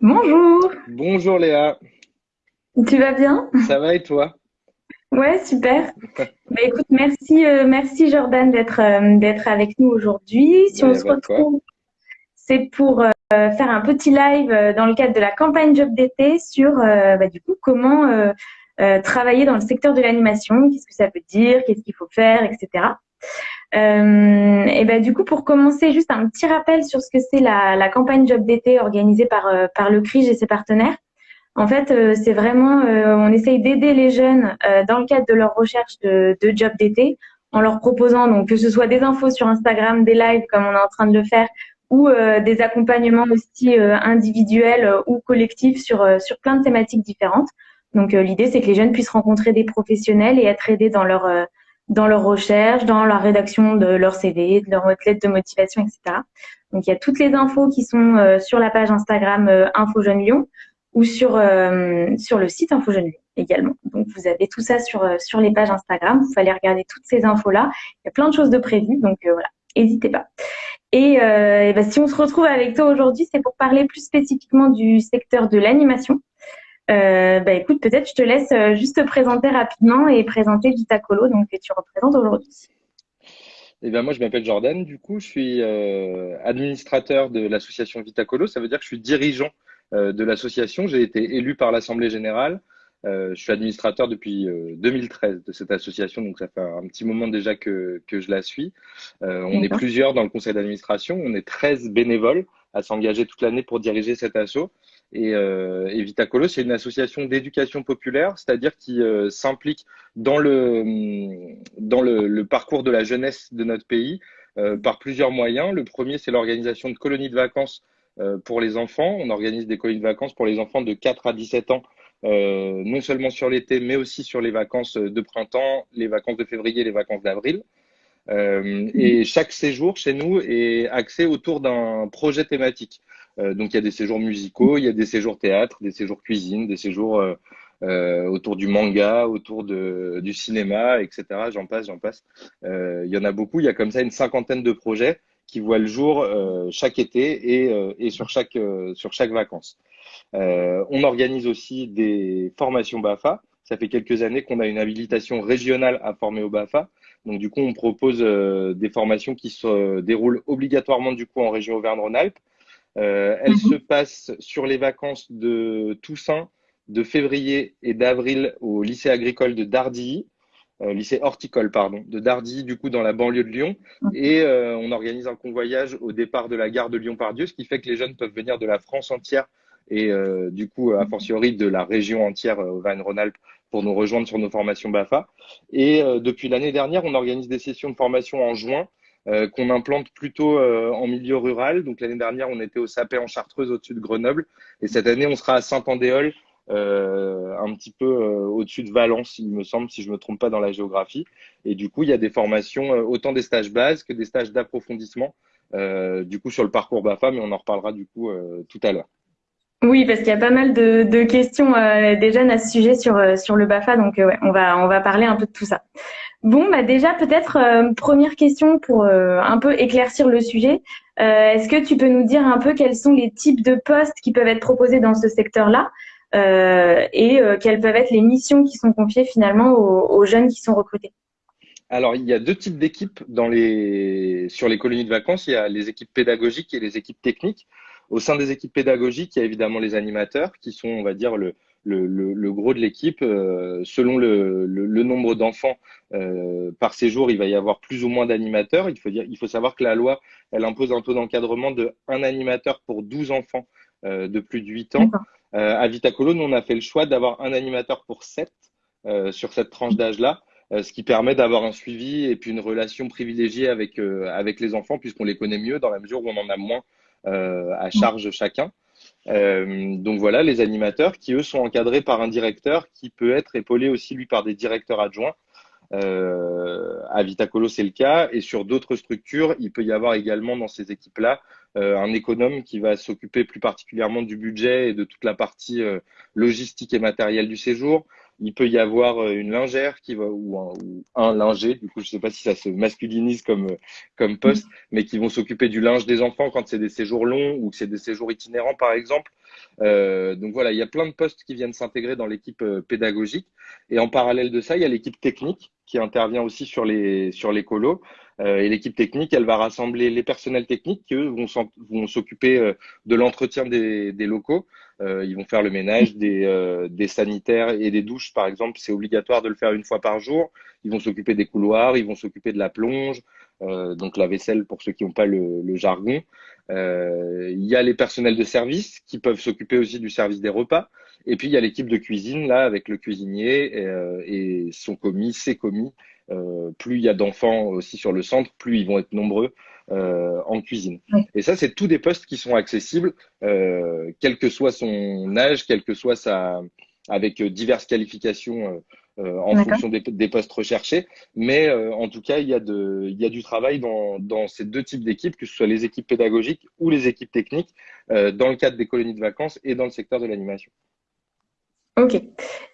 Bonjour. Bonjour Léa. Tu vas bien? Ça va et toi? Ouais, super. bah, écoute, merci, euh, merci Jordan d'être euh, d'être avec nous aujourd'hui. Si on se retrouve, c'est pour euh, faire un petit live dans le cadre de la campagne Job d'été sur bah, du coup comment travailler dans le secteur de l'animation, qu'est-ce que ça veut dire, qu'est-ce qu'il faut faire, etc. Euh, et ben du coup, pour commencer, juste un petit rappel sur ce que c'est la, la, campagne Job d'été organisée par, euh, par le CRIJ et ses partenaires. En fait, euh, c'est vraiment, euh, on essaye d'aider les jeunes dans le cadre de leur recherche de, de job d'été en leur proposant donc que ce soit des infos sur Instagram, des lives comme on est en train de le faire, ou des accompagnements aussi individuels ou collectifs sur, sur plein de thématiques différentes. Donc l'idée, c'est que les jeunes puissent rencontrer des professionnels et être aidés dans leur dans leur recherche, dans la rédaction de leur CV, de leur lettre de motivation, etc. Donc il y a toutes les infos qui sont euh, sur la page Instagram euh, Info Jeune Lyon ou sur euh, sur le site Info Jeune Lyon également. Donc vous avez tout ça sur sur les pages Instagram. Vous fallait regarder toutes ces infos là. Il y a plein de choses de prévues, donc voilà, n'hésitez pas. Et, et ben, si on se retrouve avec toi aujourd'hui, c'est pour parler plus spécifiquement du secteur de l'animation. Euh, bah écoute, peut-être je te laisse euh, juste te présenter rapidement et présenter Vitacolo, donc que tu représentes aujourd'hui. Eh bien, moi, je m'appelle Jordan. Du coup, je suis euh, administrateur de l'association Vitacolo. Ça veut dire que je suis dirigeant euh, de l'association. J'ai été élu par l'Assemblée générale. Je suis administrateur depuis 2013 de cette association, donc ça fait un petit moment déjà que, que je la suis. on est plusieurs dans le conseil d'administration. On est 13 bénévoles à s'engager toute l'année pour diriger cet assaut. Et, euh, et Vitacolo, c'est une association d'éducation populaire, c'est-à-dire qui euh, s'implique dans, le, dans le, parcours de la jeunesse de notre pays euh, par plusieurs moyens. Le premier, c'est l'organisation de colonies de vacances euh, pour les enfants. On organise des colonies de vacances pour les enfants de 4 à 17 ans, non seulement sur l'été, mais aussi sur les vacances de printemps, les vacances de février, les vacances d'avril. Et chaque séjour chez nous est axé autour d'un projet thématique. Euh, donc il y a des séjours musicaux, il y a des séjours théâtre, des séjours cuisine, des séjours euh, euh, autour du manga, autour de, du cinéma, etc. J'en passe, j'en passe. il y en a beaucoup. Il y a comme ça une cinquantaine de projets qui voient le jour chaque été et, et sur chaque sur chaque vacances. on organise aussi des formations BAFA. Ça fait quelques années qu'on a une habilitation régionale à former au BAFA. Donc du coup, on propose des formations qui se déroulent obligatoirement du coup en région Auvergne-Rhône-Alpes euh, elle mhm. se passe sur les vacances de Toussaint, de février et d'avril au lycée agricole de Dardilly, euh, lycée horticole, pardon, de Dardilly, du coup, dans la banlieue de Lyon. Et euh, on organise un convoyage au départ de la gare de Lyon-Pardieu, ce qui fait que les jeunes peuvent venir de la France entière et du coup, a fortiori de la région entière, Auvergne-Rhône-Alpes, pour nous rejoindre sur nos formations BAFA. Et depuis l'année dernière, on organise des sessions de formation en juin euh, qu'on implante plutôt euh, en milieu rural. Donc l'année dernière, on était au Sapé en Chartreuse au-dessus de Grenoble. Et cette année, on sera à Saint-Andéol, euh, un petit peu au-dessus de Valence, il me semble, si je me trompe pas dans la géographie. Et du coup, il y a des formations, autant des stages bases que des stages d'approfondissement, du coup, sur le parcours BAFA, mais on en reparlera du coup tout à l'heure. Oui, parce qu'il y a pas mal de, de questions euh, des jeunes à ce sujet sur, euh, sur le BAFA, donc euh, ouais, on, va, on va parler un peu de tout ça. Bon, bah déjà peut-être euh, première question pour un peu éclaircir le sujet. Est-ce que tu peux nous dire un peu quels sont les types de postes qui peuvent être proposés dans ce secteur-là et quelles peuvent être les missions qui sont confiées finalement aux, aux jeunes qui sont recrutés? Alors, il y a deux types d'équipes dans les sur les colonies de vacances. Il y a les équipes pédagogiques et les équipes techniques. Au sein des équipes pédagogiques, il y a évidemment les animateurs qui sont, on va dire, le, le, le, gros de l'équipe. Euh, selon le, le nombre d'enfants euh, par séjour, il va y avoir plus ou moins d'animateurs. Il faut, dire, il faut savoir que la loi, elle impose un taux d'encadrement de un animateur pour 12 enfants euh, de plus de 8 ans. À Vitacolo, nous, on a fait le choix d'avoir un animateur pour 7 euh, sur cette tranche d'âge-là. ce qui permet d'avoir un suivi et puis une relation privilégiée avec, avec les enfants puisqu'on les connaît mieux dans la mesure où on en a moins euh, à charge chacun. Euh, donc voilà, les animateurs qui, eux, sont encadrés par un directeur qui peut être épaulé aussi, lui, par des directeurs adjoints. Euh, à Vitacolo, c'est le cas. Et sur d'autres structures, il peut y avoir également dans ces équipes-là euh, un économe qui va s'occuper plus particulièrement du budget et de toute la partie euh, logistique et matérielle du séjour. Il peut y avoir euh, une lingère qui va ou un, ou un linger, du coup je sais pas si ça se masculinise comme comme poste, mais qui vont s'occuper du linge des enfants quand c'est des séjours longs ou que c'est des séjours itinérants par exemple. Euh, donc voilà, il y a plein de postes qui viennent s'intégrer dans l'équipe euh, pédagogique. Et en parallèle de ça, il y a l'équipe technique qui intervient aussi sur les sur les colos. Euh, et l'équipe technique, elle va rassembler les personnels techniques qui, eux, vont, vont s'occuper euh, de l'entretien des, des, locaux. Euh, ils vont faire le ménage des, euh, des sanitaires et des douches, par exemple. C'est obligatoire de le faire une fois par jour. Ils vont s'occuper des couloirs, ils vont s'occuper de la plonge, donc la vaisselle pour ceux qui n'ont pas le, jargon. il y a les personnels de service qui peuvent s'occuper aussi du service des repas. Et puis il y a l'équipe de cuisine là avec le cuisinier et, et son commis, ses commis euh, plus il y a d'enfants aussi sur le centre, plus ils vont être nombreux euh, en cuisine. Et ça, c'est tous des postes qui sont accessibles, euh, quel que soit son âge, quel que soit sa, avec diverses qualifications euh, en fonction des, des, postes recherchés. Mais en tout cas, il y a, de, il y a du travail dans, dans ces deux types d'équipes, que ce soit les équipes pédagogiques ou les équipes techniques, dans le cadre des colonies de vacances et dans le secteur de l'animation. Ok.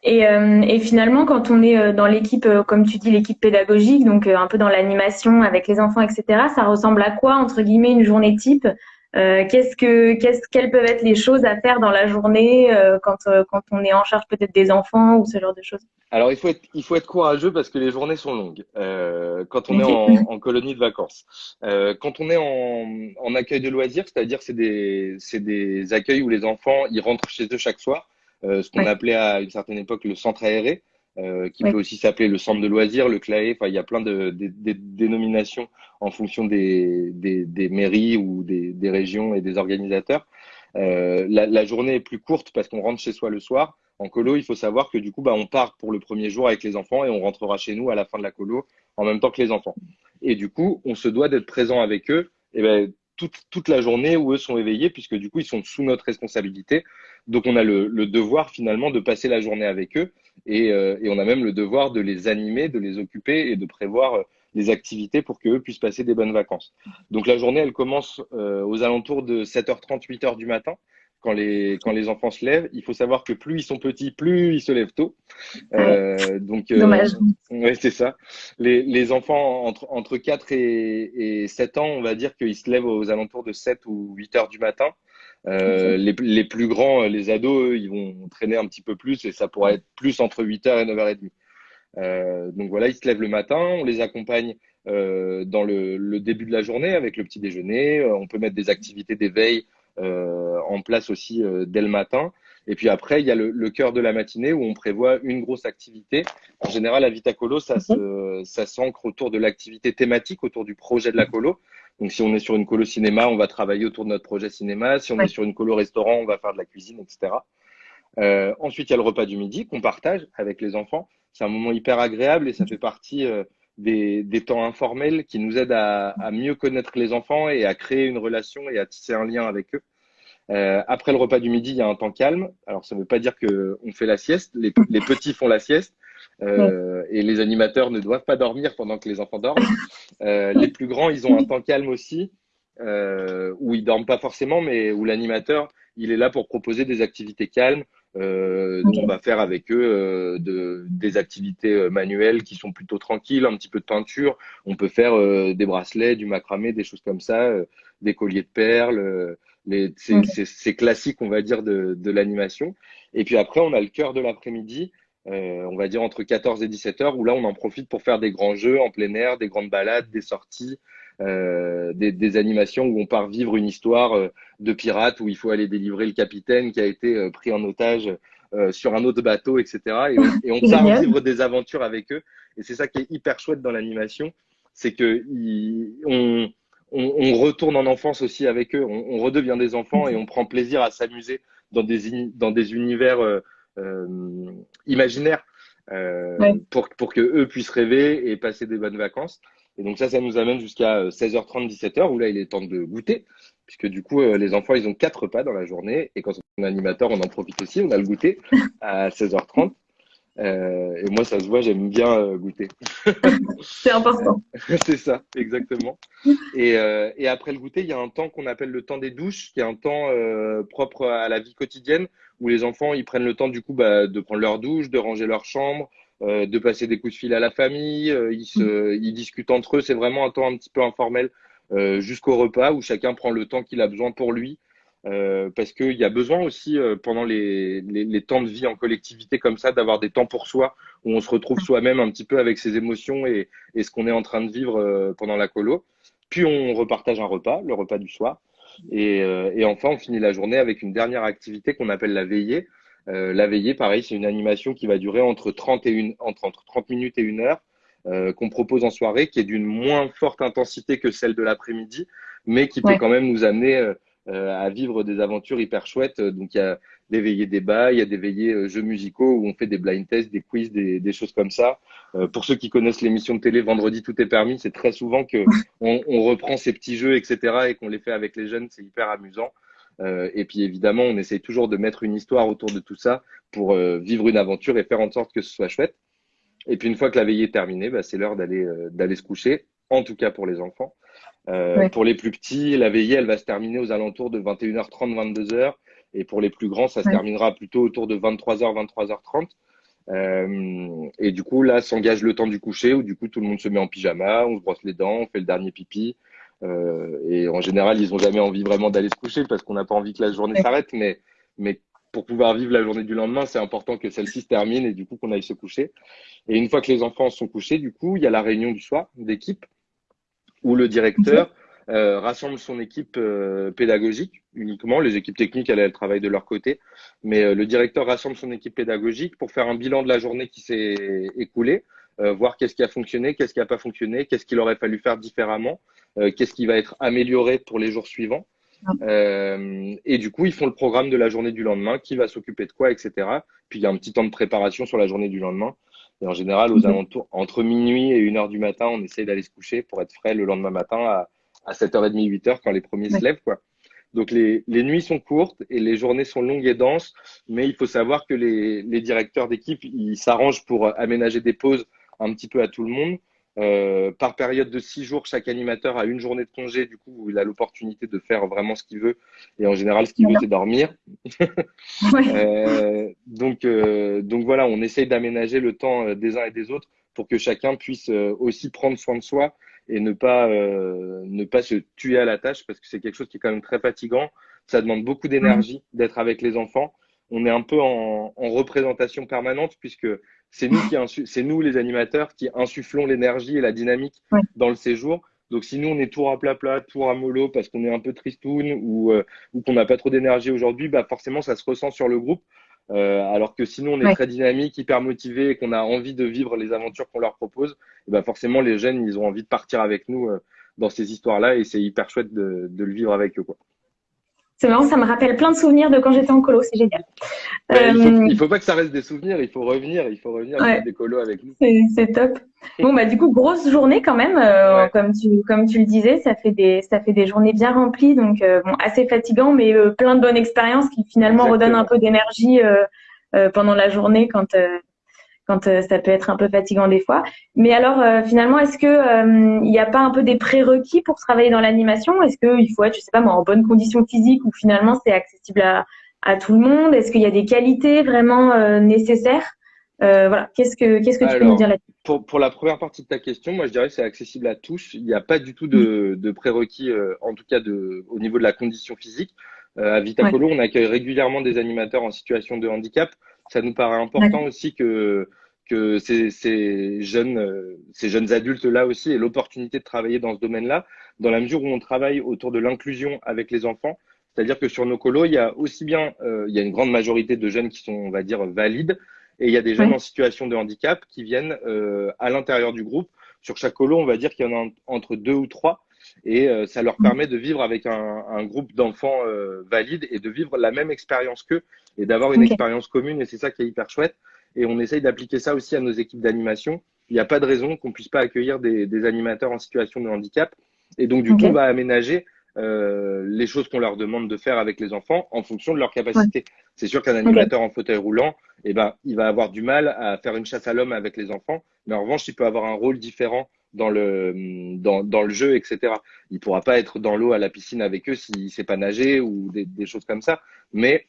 Et, euh, et, finalement, quand on est euh, dans l'équipe, euh, comme tu dis, l'équipe pédagogique, donc un peu dans l'animation avec les enfants, etc., ça ressemble à quoi, entre guillemets, une journée type? Qu'est-ce que, qu'est-ce, quelles peuvent être les choses à faire dans la journée quand, quand on est en charge peut-être des enfants ou ce genre de choses? Alors, il faut être, il faut être courageux parce que les journées sont longues quand on est en, en, colonie de vacances. quand on est en, en accueil de loisirs, c'est-à-dire c'est des, c'est des accueils où les enfants ils rentrent chez eux chaque soir. Euh, ce qu'on appelait à une certaine époque le centre aéré, euh, qui peut aussi s'appeler le centre de loisirs, le CLAE. Enfin, il y a plein de, dénominations en fonction des, des, mairies ou des, des, régions et des organisateurs. Euh, la, la, journée est plus courte parce qu'on rentre chez soi le soir. En colo, il faut savoir que du coup, bah, on part pour le premier jour avec les enfants et on rentrera chez nous à la fin de la colo en même temps que les enfants. Et du coup, on se doit d'être présent avec eux. Et ben, toute, toute la journée où eux sont éveillés, puisque du coup, ils sont sous notre responsabilité. Donc, on a le, le devoir finalement de passer la journée avec eux et, euh, et, on a même le devoir de les animer, de les occuper et de prévoir euh, des activités pour qu'eux puissent passer des bonnes vacances. Donc, la journée, elle commence euh, aux alentours de 7h30, 8h du matin quand les, quand les enfants se lèvent. Il faut savoir que plus ils sont petits, plus ils se lèvent tôt. Euh, donc, euh, Dommage. Ouais, c'est ça. Les, les enfants entre, entre 4 et, et 7 ans, on va dire qu'ils se lèvent aux alentours de 7 ou 8 heures du matin. Euh, les, les, plus grands, les ados, eux, ils vont traîner un petit peu plus et ça pourrait être plus entre 8h et 9h30. Euh, donc voilà, ils se lèvent le matin, on les accompagne euh, dans le, le, début de la journée avec le petit déjeuner. Euh, on peut mettre des activités d'éveil euh, en place aussi euh, dès le matin. Et puis après, il y a le, le cœur de la matinée où on prévoit une grosse activité. En général, à Vitacolo, ça se, ça s'ancre autour de l'activité thématique, autour du projet de la colo. Donc, si on est sur une colo cinéma, on va travailler autour de notre projet cinéma. Si on est sur une colo restaurant, on va faire de la cuisine, etc. Euh, ensuite, il y a le repas du midi qu'on partage avec les enfants. C'est un moment hyper agréable et ça fait partie euh, des, des, temps informels qui nous aident à, à, mieux connaître les enfants et à créer une relation et à tisser un lien avec eux. Euh, après le repas du midi, il y a un temps calme. Alors, ça ne veut pas dire qu'on fait la sieste. Les, les, petits font la sieste. Euh, et les animateurs ne doivent pas dormir pendant que les enfants dorment. Euh, les plus grands, ils ont un temps calme aussi, euh, où ils dorment pas forcément, mais où l'animateur, il est là pour proposer des activités calmes, euh, okay. on va faire avec eux euh, de, des activités euh, manuelles qui sont plutôt tranquilles, un petit peu de peinture. On peut faire euh, des bracelets, du macramé, des choses comme ça, euh, des colliers de perles. c'est okay. classique, on va dire, de, de l'animation. Et puis après, on a le cœur de l'après-midi, on va dire entre 14 et 17 heures, où là, on en profite pour faire des grands jeux en plein air, des grandes balades, des sorties. Euh, des, des, animations où on part vivre une histoire euh, de pirate où il faut aller délivrer le capitaine qui a été euh, pris en otage sur un autre bateau, etc. Et on, et on part vivre des aventures avec eux. Et c'est ça qui est hyper chouette dans l'animation, c'est que il, on, on, on, retourne en enfance aussi avec eux. On, on, redevient des enfants et on prend plaisir à s'amuser dans des, dans des univers euh, euh, imaginaires euh, ouais. pour, pour que eux puissent rêver et passer des bonnes vacances. Et donc ça, ça nous amène jusqu'à 16h30, euh, 17h, où là, il est temps de goûter, puisque du coup, euh, les enfants, ils ont quatre repas dans la journée, et quand on est animateur, on en profite aussi, on a le goûter à 16h30. Euh, et moi, ça se voit, j'aime bien euh, goûter. C'est important. c'est ça, exactement. Et, euh, et, après le goûter, il y a un temps qu'on appelle le temps des douches, qui est un temps propre à la vie quotidienne, où les enfants ils prennent le temps du coup bah, de prendre leur douche, de ranger leur chambre, euh, de passer des coups de fil à la famille, euh, ils, se, ils discutent entre eux. C'est vraiment un temps un petit peu informel euh, jusqu'au repas où chacun prend le temps qu'il a besoin pour lui. Euh, parce qu'il y a besoin aussi euh, pendant les, les, les, temps de vie en collectivité comme ça d'avoir des temps pour soi où on se retrouve soi-même un petit peu avec ses émotions et, et ce qu'on est en train de vivre euh, pendant la colo. Puis on repartage un repas, le repas du soir. Et, et enfin, on finit la journée avec une dernière activité qu'on appelle la veillée. La veillée, pareil, c'est une animation qui va durer entre 30, et une, entre, entre 30 minutes et une heure. qu'on propose en soirée, qui est d'une moins forte intensité que celle de l'après-midi, mais qui peut quand même nous amener euh, à vivre des aventures hyper chouettes. Donc il y a des veillées débats, il y a des veillées euh, jeux musicaux où on fait des blind tests, des quiz, des, des choses comme ça. Euh, pour ceux qui connaissent l'émission de télé Vendredi tout est permis, c'est très souvent que on, on, reprend ces petits jeux, etc. et qu'on les fait avec les jeunes, c'est hyper amusant. Euh, et puis évidemment, on essaye toujours de mettre une histoire autour de tout ça pour vivre une aventure et faire en sorte que ce soit chouette. Et puis une fois que la veillée est terminée, bah, c'est l'heure d'aller d'aller se coucher, en tout cas pour les enfants. Euh, pour les plus petits, la veillée, elle va se terminer aux alentours de 21h30, 22h. Et pour les plus grands, ça se terminera plutôt autour de 23h, 23h30. Euh, et du coup, là, s'engage le temps du coucher où du coup, tout le monde se met en pyjama, on se brosse les dents, on fait le dernier pipi. Euh, et en général, ils ont jamais envie vraiment d'aller se coucher parce qu'on n'a pas envie que la journée s'arrête. Mais, mais pour pouvoir vivre la journée du lendemain, c'est important que celle-ci se termine et du coup qu'on aille se coucher. Et une fois que les enfants sont couchés, du coup, il y a la réunion du soir d'équipe où le directeur euh, rassemble son équipe euh, pédagogique uniquement. Les équipes techniques, elles, elles travaillent de leur côté. Mais euh, le directeur rassemble son équipe pédagogique pour faire un bilan de la journée qui s'est écoulée, voir qu'est-ce qui a fonctionné, qu'est-ce qui n'a pas fonctionné, qu'est-ce qu'il aurait fallu faire différemment, euh, qu'est-ce qui va être amélioré pour les jours suivants. et du coup, ils font le programme de la journée du lendemain, qui va s'occuper de quoi, etc. Puis il y a un petit temps de préparation sur la journée du lendemain. Et en général, aux mhm. alentours, entre minuit et 1h du matin, on essaye d'aller se coucher pour être frais le lendemain matin à, à 7h30, 8h quand les premiers se lèvent, quoi. Donc les, les, nuits sont courtes et les journées sont longues et denses, mais il faut savoir que les, les directeurs d'équipe, ils s'arrangent pour aménager des pauses un petit peu à tout le monde. Euh, par période de six jours, chaque animateur a une journée de congé, du coup, il a l'opportunité de faire vraiment ce qu'il veut. Et en général, ce qu'il veut, c'est dormir. euh, donc, euh, donc voilà, on essaye d'aménager le temps des uns et des autres pour que chacun puisse aussi prendre soin de soi et ne pas, ne pas se tuer à la tâche parce que c'est quelque chose qui est quand même très fatigant. Ça demande beaucoup d'énergie d'être avec les enfants. On est un peu en, en représentation permanente puisque c'est nous qui c'est nous les animateurs qui insufflons l'énergie et la dynamique dans le séjour. Donc si nous on est tout à plat plat, tout à mollo parce qu'on est un peu tristoun ou, euh, ou qu'on n'a pas trop d'énergie aujourd'hui, bah forcément ça se ressent sur le groupe. Euh, alors que sinon on est très dynamique, hyper motivé et qu'on a envie de vivre les aventures qu'on leur propose, et bah forcément les jeunes ils ont envie de partir avec nous euh, dans ces histoires-là et c'est hyper chouette de, de, le vivre avec eux quoi. C'est marrant, ça me rappelle plein de souvenirs de quand j'étais en colo, c'est génial. Euh, il, faut, il faut pas que ça reste des souvenirs, il faut revenir, il faut revenir ouais. des colos avec nous. C'est top. Bon bah du coup grosse journée quand même, euh, ouais. comme tu comme tu le disais, ça fait des ça fait des journées bien remplies, donc euh, bon assez fatigant, mais euh, plein de bonnes expériences qui finalement Exactement. redonnent un peu d'énergie euh, pendant la journée quand quand euh, ça peut être un peu fatigant des fois. Mais alors, euh, finalement, est-ce que il euh, n'y a pas un peu des prérequis pour travailler dans l'animation? Est-ce qu'il faut être, je sais pas moi, en bonne condition physique ou finalement c'est accessible à, à tout le monde? Est-ce qu'il y a des qualités vraiment nécessaires? Voilà, qu'est-ce que qu'est-ce que tu peux nous dire là-dessus? pour, pour la première partie de ta question, moi je dirais que c'est accessible à tous. Il n'y a pas du tout de, de prérequis, en tout cas de, au niveau de la condition physique. à Vitacolo, ouais. on accueille régulièrement des animateurs en situation de handicap ça nous paraît important aussi que que ces, ces jeunes euh, ces jeunes adultes là aussi aient l'opportunité de travailler dans ce domaine-là, dans la mesure où on travaille autour de l'inclusion avec les enfants. C'est-à-dire que sur nos colos, il y a aussi bien euh, il y a une grande majorité de jeunes qui sont on va dire valides et il y a des jeunes oui. en situation de handicap qui viennent euh, à l'intérieur du groupe. Sur chaque colo, on va dire qu'il y en a entre deux ou trois et euh, ça leur permet de vivre avec un, un groupe d'enfants euh, valides et de vivre la même expérience qu'eux et d'avoir une okay. expérience commune et c'est ça qui est hyper chouette et on essaye d'appliquer ça aussi à nos équipes d'animation. Il n'y a pas de raison qu'on puisse pas accueillir des, des, animateurs en situation de handicap et donc du okay. coup on va aménager euh, les choses qu'on leur demande de faire avec les enfants en fonction de leur capacité. Ouais. C'est sûr qu'un animateur okay. en fauteuil roulant, eh ben, il va avoir du mal à faire une chasse à l'homme avec les enfants, mais en revanche, il peut avoir un rôle différent dans le, dans, dans le jeu, etc. Il pourra pas être dans l'eau à la piscine avec eux s'il sait pas nager ou des, des choses comme ça. Mais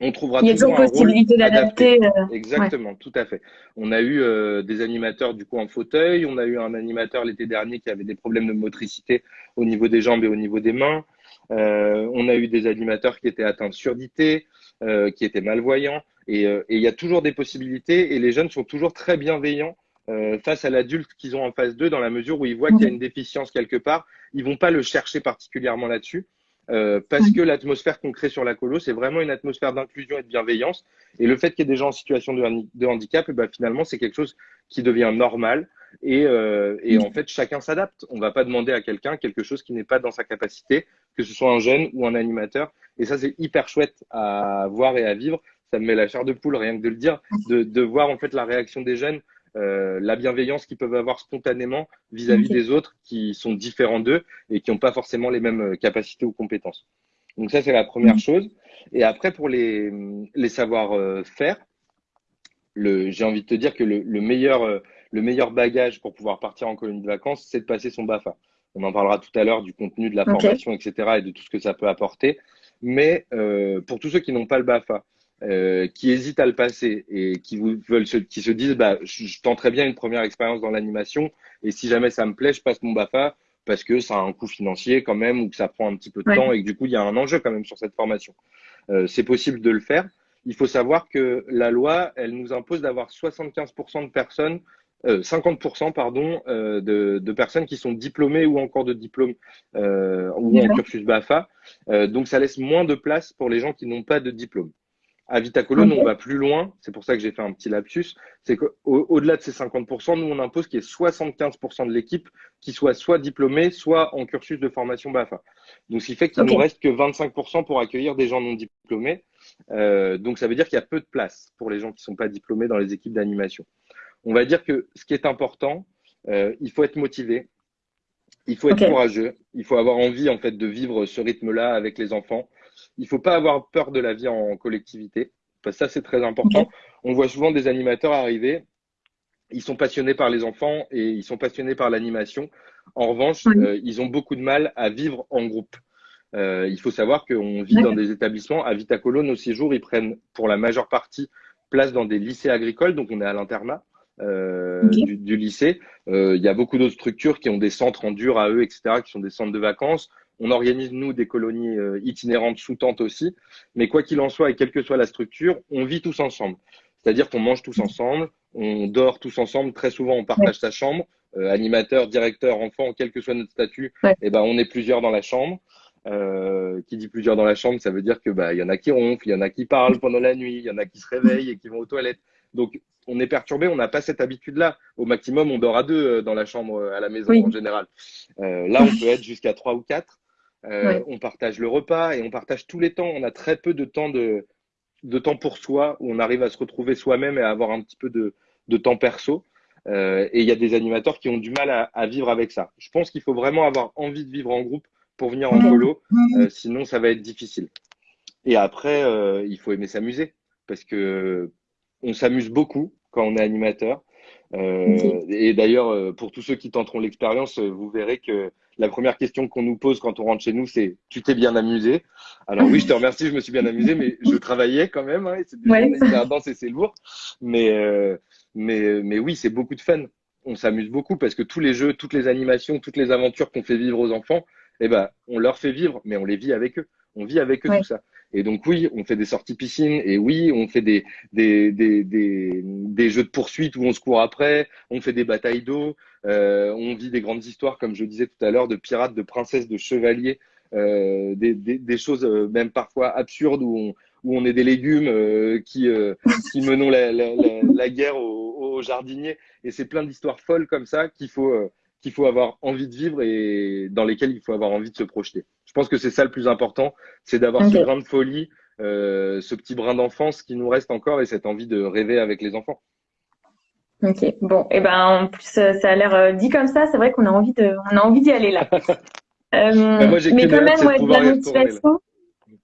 on trouvera Il y a toujours possibilité d'adapter. Exactement, tout à fait. On a eu des animateurs du coup en fauteuil, on a eu un animateur l'été dernier qui avait des problèmes de motricité au niveau des jambes et au niveau des mains. on a eu des animateurs qui étaient atteints de surdité, qui étaient malvoyants. Et il y a toujours des possibilités et les jeunes sont toujours très bienveillants euh, face à l'adulte qu'ils ont en face d'eux, dans la mesure où ils voient qu'il y a une déficience quelque part, ils vont pas le chercher particulièrement là-dessus. Euh, parce que l'atmosphère qu'on crée sur la colo, c'est vraiment une atmosphère d'inclusion et de bienveillance. Et le fait qu'il y ait des gens en situation de, handicap, eh ben, finalement, c'est quelque chose qui devient normal. Et, euh, et en fait, chacun s'adapte. On va pas demander à quelqu'un quelque chose qui n'est pas dans sa capacité, que ce soit un jeune ou un animateur. Et ça, c'est hyper chouette à voir et à vivre. Ça me met la chair de poule, rien que de le dire, de, de voir en fait la réaction des jeunes euh, la bienveillance qu'ils peuvent avoir spontanément vis-à-vis des autres qui sont différents d'eux et qui n'ont pas forcément les mêmes euh, capacités ou compétences. Donc ça, c'est la première chose. Et après, pour les, les savoir-faire, le, j'ai envie de te dire que le, le, meilleur, euh, le meilleur bagage pour pouvoir partir en colonie de vacances, c'est de passer son BAFA. On en parlera tout à l'heure du contenu de la formation, etc. et de tout ce que ça peut apporter. Mais euh, pour tous ceux qui n'ont pas le BAFA, euh, qui hésitent à le passer et qui veulent se, qui se disent bah je, tenterai bien une première expérience dans l'animation et si jamais ça me plaît je passe mon Bafa parce que ça a un coût financier quand même ou que ça prend un petit peu de temps et que du coup il y a un enjeu quand même sur cette formation. Euh, c'est possible de le faire. Il faut savoir que la loi elle nous impose d'avoir 75% de personnes euh, 50% pardon euh, de, de, personnes qui sont diplômées ou encore de diplôme euh, ou en cursus BAFA. Euh, donc ça laisse moins de place pour les gens qui n'ont pas de diplôme. À Vitacolo, nous, on va plus loin. C'est pour ça que j'ai fait un petit lapsus. C'est qu'au-delà de ces 50%, nous, on impose qu'il y ait 75% de l'équipe qui soit soit diplômée, soit en cursus de formation BAFA. Donc, ce qui fait qu'il ne nous reste que 25% pour accueillir des gens non diplômés. Euh, donc, ça veut dire qu'il y a peu de place pour les gens qui ne sont pas diplômés dans les équipes d'animation. On va dire que ce qui est important, euh, il faut être motivé, il faut être courageux, il faut avoir envie en fait de vivre ce rythme-là avec les enfants. Il faut pas avoir peur de la vie en collectivité. Parce que ça, c'est très important. On voit souvent des animateurs arriver. Ils sont passionnés par les enfants et ils sont passionnés par l'animation. En revanche, euh, ils ont beaucoup de mal à vivre en groupe. Euh, il faut savoir qu'on vit dans des établissements. À Vitacolo, nos séjours, ils prennent pour la majeure partie place dans des lycées agricoles. Donc, on est à l'internat. Euh, du, du, lycée. Il y a beaucoup d'autres structures qui ont des centres en dur à eux, etc., qui sont des centres de vacances. On organise, nous, des colonies euh, itinérantes sous tente aussi. Mais quoi qu'il en soit, et quelle que soit la structure, on vit tous ensemble. C'est-à-dire qu'on mange tous ensemble, on dort tous ensemble. Très souvent, on partage sa chambre. Euh, animateur, directeur, enfant, quel que soit notre statut, eh ben, on est plusieurs dans la chambre. Euh, qui dit plusieurs dans la chambre, ça veut dire que bah il y en a qui ronflent, il y en a qui parlent pendant la nuit, il y en a qui se réveillent et qui vont aux toilettes. Donc on est perturbé, on n'a pas cette habitude-là. Au maximum, on dort à deux dans la chambre à la maison en général. Euh, là, on peut être jusqu'à trois ou quatre. Euh, on partage le repas et on partage tous les temps. On a très peu de temps de, de temps pour soi où on arrive à se retrouver soi-même et à avoir un petit peu de, de temps perso. Euh, et il y a des animateurs qui ont du mal à, à vivre avec ça. Je pense qu'il faut vraiment avoir envie de vivre en groupe pour venir en solo, euh, sinon ça va être difficile. Et après, euh, il faut aimer s'amuser parce que on s'amuse beaucoup quand on est animateur. Et d'ailleurs, pour tous ceux qui tenteront l'expérience, vous verrez que la première question qu'on nous pose quand on rentre chez nous, c'est tu t'es bien amusé? Alors oui, je te remercie, je me suis bien amusé, mais je travaillais quand même. Hein, c'est ouais. et c'est lourd. Mais mais mais oui, c'est beaucoup de fun. On s'amuse beaucoup parce que tous les jeux, toutes les animations, toutes les aventures qu'on fait vivre aux enfants, eh ben, on leur fait vivre, mais on les vit avec eux. On vit avec eux tout ça. Et donc oui, on fait des sorties piscine. Et oui, on fait des, des, des, des, des jeux de poursuite où on se court après, on fait des batailles d'eau, euh, on vit des grandes histoires, comme je disais tout à l'heure, de pirates, de princesses, de chevaliers, euh, des, des, des, choses euh, même parfois absurdes où on, où on est des légumes euh, qui, euh, qui menons la, la, la, la guerre aux, aux, jardiniers. Et c'est plein d'histoires folles comme ça qu'il faut, euh, qu'il faut avoir envie de vivre et dans lesquelles il faut avoir envie de se projeter. Je pense que c'est ça le plus important, c'est d'avoir ce grain de folie, euh, ce petit brin d'enfance qui nous reste encore et cette envie de rêver avec les enfants. Ok, bon, et eh ben en plus ça a l'air euh, dit comme ça, c'est vrai qu'on a envie de, on a envie d'y aller là. euh, moi, mais quand même, ouais, de, la motivation,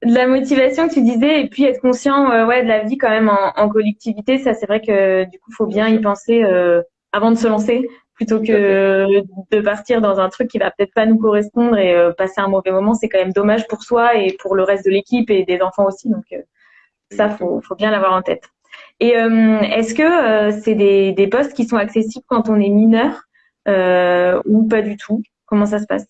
de la motivation que tu disais, et puis être conscient, euh, ouais, de la vie quand même en, en collectivité, ça c'est vrai que du coup faut bien y penser euh, avant de se lancer, plutôt que de partir dans un truc qui va peut-être pas nous correspondre et euh, passer un mauvais moment, c'est quand même dommage pour soi et pour le reste de l'équipe et des enfants aussi. Donc, euh, Ça, faut, faut bien l'avoir en tête. Et est-ce que c'est des, des postes qui sont accessibles quand on est mineur ou pas du tout? Comment ça se passe?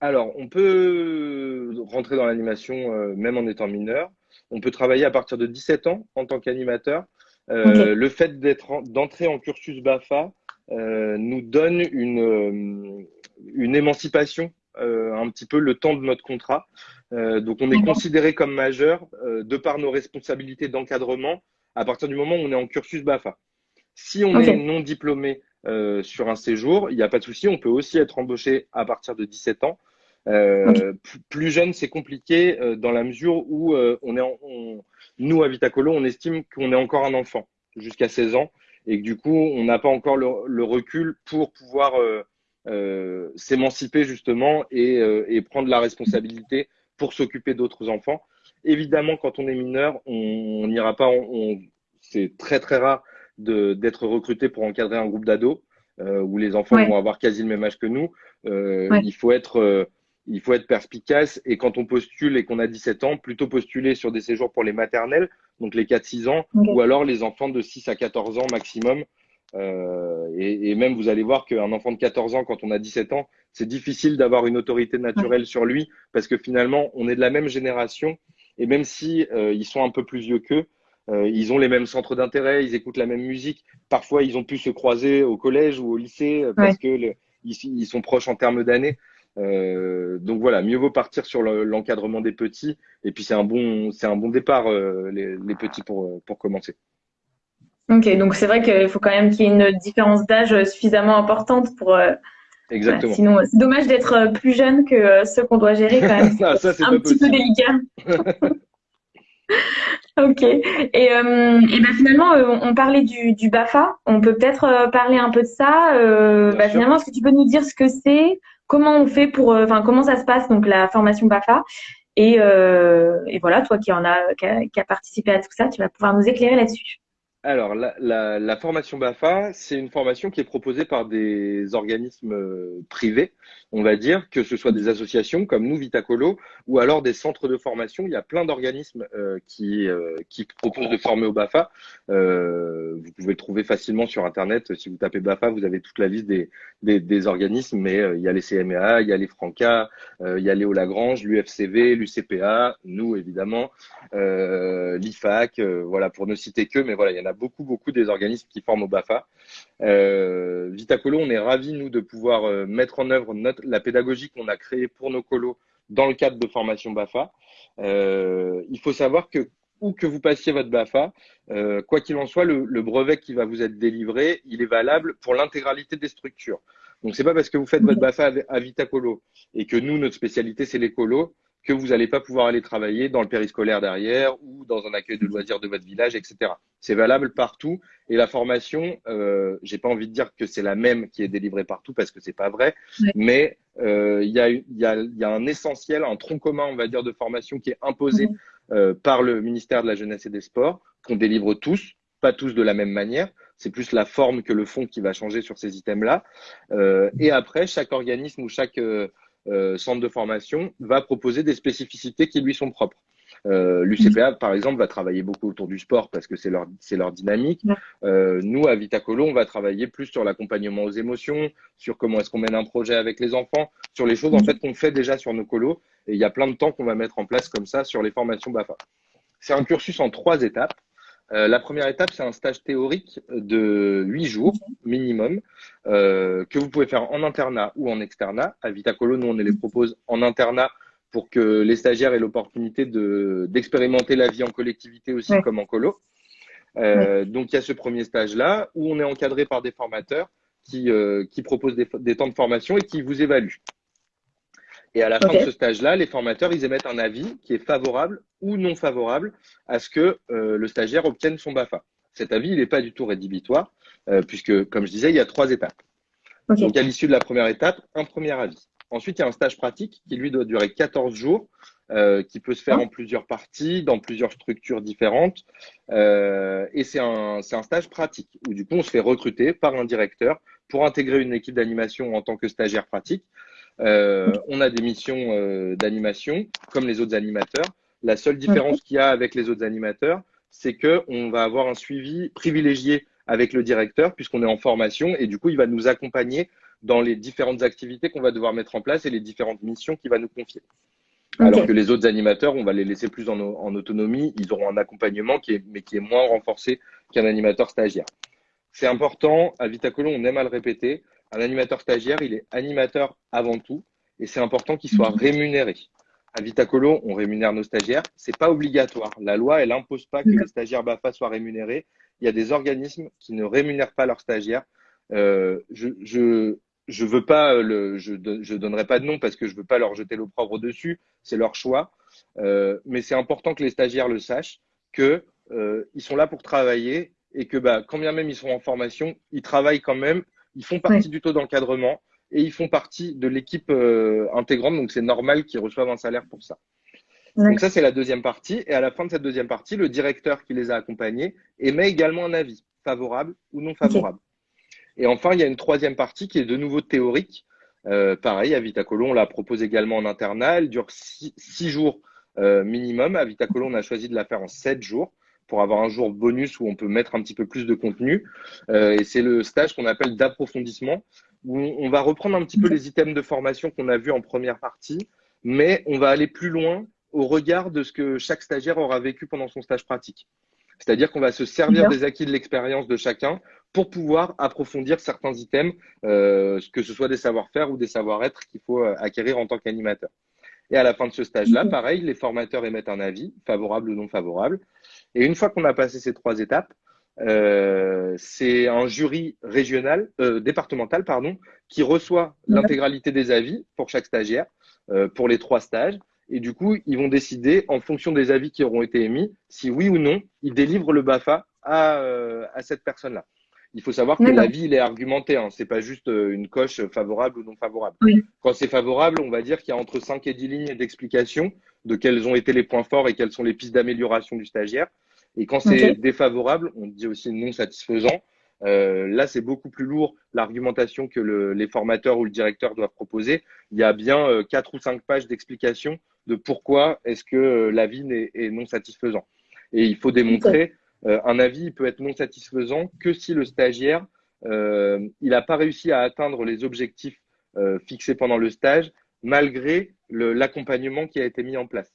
Alors, on peut rentrer dans l'animation même en étant mineur. On peut travailler à partir de 17 ans en tant qu'animateur. Euh, le fait d'être d'entrer en cursus BAFA euh, nous donne une, euh, une émancipation un petit peu le temps de notre contrat. donc on est considéré comme majeur de par nos responsabilités d'encadrement à partir du moment où on est en cursus BAFA. Si on est non diplômé sur un séjour, il n'y a pas de souci, on peut aussi être embauché à partir de 17 ans. Plus jeune, c'est compliqué dans la mesure où on est en, nous, à Vitacolo, on estime qu'on est encore un enfant jusqu'à 16 ans et que du coup, on n'a pas encore le, recul pour pouvoir euh, euh, s'émanciper justement euh, et, prendre la responsabilité pour s'occuper d'autres enfants. Évidemment, quand on est mineur, on n'ira pas. c'est très très rare d'être recruté pour encadrer un groupe d'ados où les enfants vont avoir quasi le même âge que nous. Il faut être il faut être perspicace et quand on postule et qu'on a 17 ans, plutôt postuler sur des séjours pour les maternelles, donc les 4-6 ans, ou alors les enfants de 6 à 14 ans maximum. Euh, et, même vous allez voir qu'un enfant de 14 ans, quand on a 17 ans, c'est difficile d'avoir une autorité naturelle sur lui parce que finalement, on est de la même génération et même si euh, ils sont un peu plus vieux qu'eux, euh, ils ont les mêmes centres d'intérêt, ils écoutent la même musique. Parfois, ils ont pu se croiser au collège ou au lycée parce que ils, sont proches en termes d'années. Euh, donc voilà, mieux vaut partir sur l'encadrement des petits. Et puis c'est un bon, c'est un bon départ euh, les, petits pour pour commencer. Ok, donc c'est vrai qu'il faut quand même qu'il y ait une différence d'âge suffisamment importante pour. Euh, Exactement. sinon, c'est dommage d'être plus jeune que ceux qu'on doit gérer quand même. Ah, ça, un petit peu délicat. ok. Et, et ben finalement, on parlait du, du BAFA. On peut peut-être parler un peu de ça. Bah, finalement, est-ce que tu peux nous dire ce que c'est? Comment on fait pour, euh, enfin, comment ça se passe, donc la formation BAFA. Et, euh, voilà, toi qui en a, qui a, participé à tout ça, tu vas pouvoir nous éclairer là-dessus. Alors, la, la, la, formation BAFA, c'est une formation qui est proposée par des organismes euh, privés, on va dire, que ce soit des associations comme nous, Vitacolo, ou alors des centres de formation. Il y a plein d'organismes euh, qui, euh, qui proposent de former au BAFA. Vous pouvez le trouver facilement sur Internet. Si vous tapez BAFA, vous avez toute la liste des, des, des organismes, mais il y a les CMA, il y a les Franca, il y a Léo Lagrange, l'UFCV, l'UCPA, nous évidemment, l'IFAC, voilà, pour ne citer que, mais voilà, il y en a beaucoup, beaucoup des organismes qui forment au BAFA. Euh, Vitacolo, on est ravis, nous, de pouvoir euh, mettre en œuvre notre, la pédagogie qu'on a créée pour nos colos dans le cadre de formation BAFA. Euh, il faut savoir que où que vous passiez votre BAFA, euh, quoi qu'il en soit, le, le, brevet qui va vous être délivré, il est valable pour l'intégralité des structures. Donc c'est pas parce que vous faites votre BAFA à Vitacolo et que nous, notre spécialité, c'est les colos, que vous n'allez pas pouvoir aller travailler dans le périscolaire derrière ou dans un accueil de loisirs de votre village, etc. C'est valable partout. Et la formation, euh, j'ai pas envie de dire que c'est la même qui est délivrée partout parce que c'est pas vrai, mais euh, il y, a, y, a, y, a, un essentiel, un tronc commun, on va dire, de formation qui est imposé euh, par le ministère de la Jeunesse et des Sports, qu'on délivre tous, pas tous de la même manière. C'est plus la forme que le fond qui va changer sur ces items-là. Euh, et après, chaque organisme ou chaque euh, centre de formation va proposer des spécificités qui lui sont propres. Euh, L'UCPA, par exemple, va travailler beaucoup autour du sport parce que c'est leur, leur dynamique. Euh, nous, à Vitacolo, on va travailler plus sur l'accompagnement aux émotions, sur comment est-ce qu'on mène un projet avec les enfants, sur les choses en fait qu'on fait déjà sur nos colos. Et il y a plein de temps qu'on va mettre en place comme ça sur les formations BAFA. C'est un cursus en trois étapes. Euh, la première étape, c'est un stage théorique de huit jours minimum euh, que vous pouvez faire en internat ou en externat. À Vitacolo, nous, on les propose en internat pour que les stagiaires aient l'opportunité de, d'expérimenter la vie en collectivité aussi comme en colo. Euh, Donc, il y a ce premier stage-là où on est encadré par des formateurs qui, euh, qui proposent des, des temps de formation et qui vous évaluent. Et à la fin de ce stage-là, les formateurs, ils émettent un avis qui est favorable ou non favorable à ce que euh, le stagiaire obtienne son BAFA. Cet avis, il n'est pas du tout rédhibitoire, euh, puisque, comme je disais, il y a trois étapes. Donc, à l'issue de la première étape, un premier avis. Ensuite, il y a un stage pratique qui, lui, doit durer 14 jours, euh, qui peut se faire en plusieurs parties, dans plusieurs structures différentes. et c'est un, un stage pratique, où du coup, on se fait recruter par un directeur pour intégrer une équipe d'animation en tant que stagiaire pratique. Euh, on a des missions euh, d'animation comme les autres animateurs. La seule différence qu'il y a avec les autres animateurs, c'est que on va avoir un suivi privilégié avec le directeur puisqu'on est en formation et du coup, il va nous accompagner dans les différentes activités qu'on va devoir mettre en place et les différentes missions qu'il va nous confier. Alors que les autres animateurs, on va les laisser plus en, en autonomie, ils auront un accompagnement qui est, mais qui est moins renforcé qu'un animateur stagiaire. C'est important, à Vitacolo, on aime à le répéter, un animateur stagiaire, il est animateur avant tout, et c'est important qu'il soit rémunéré. À Vitacolo, on rémunère nos stagiaires. C'est pas obligatoire. La loi, elle impose pas que les stagiaires BAFA soient rémunérés. Il y a des organismes qui ne rémunèrent pas leurs stagiaires. Euh, je, je, je veux pas le, je, je donnerai pas de nom parce que je veux pas leur jeter l'opprobre dessus. C'est leur choix. Euh, mais c'est important que les stagiaires le sachent que euh, ils sont là pour travailler et que bah, quand bien même ils sont en formation, ils travaillent quand même. Ils font partie du taux d'encadrement et ils font partie de l'équipe euh, intégrante. Donc c'est normal qu'ils reçoivent un salaire pour ça. Donc ça c'est la deuxième partie. Et à la fin de cette deuxième partie, le directeur qui les a accompagnés émet également un avis favorable ou non favorable. Et enfin, il y a une troisième partie qui est de nouveau théorique. Euh, pareil, à Vitacolo, on la propose également en internat. Elle dure six, jours euh, minimum. À Vitacolo, on a choisi de la faire en sept jours pour avoir un jour bonus où on peut mettre un petit peu plus de contenu. Euh, et c'est le stage qu'on appelle d'approfondissement, où on va reprendre un petit peu les items de formation qu'on a vus en première partie, mais on va aller plus loin au regard de ce que chaque stagiaire aura vécu pendant son stage pratique. C'est-à-dire qu'on va se servir des acquis de l'expérience de chacun pour pouvoir approfondir certains items, euh, que ce soit des savoir-faire ou des savoir-être qu'il faut euh, acquérir en tant qu'animateur. Et à la fin de ce stage-là, pareil, les formateurs émettent un avis, favorable ou non favorable. Et une fois qu'on a passé ces trois étapes, euh, c'est un jury régional, euh, départemental, pardon, qui reçoit l'intégralité des avis pour chaque stagiaire, euh, pour les trois stages. Et du coup, ils vont décider, en fonction des avis qui auront été émis, si oui ou non, ils délivrent le BAFA à, euh, à cette personne-là. Il faut savoir que l'avis, il est argumenté. Hein. C'est pas juste euh, une coche favorable ou non favorable. Quand c'est favorable, on va dire qu'il y a entre 5 et 10 lignes d'explication de quels ont été les points forts et quelles sont les pistes d'amélioration du stagiaire. Et quand c'est défavorable, on dit aussi non satisfaisant. Euh, là, c'est beaucoup plus lourd l'argumentation que le, les formateurs ou le directeur doivent proposer. Il y a bien euh, quatre ou cinq pages d'explication de pourquoi est-ce que euh, l'avis est, est, non satisfaisant. Et il faut démontrer un avis peut être non satisfaisant que si le stagiaire euh, il n'a pas réussi à atteindre les objectifs euh, fixés pendant le stage malgré l'accompagnement qui a été mis en place.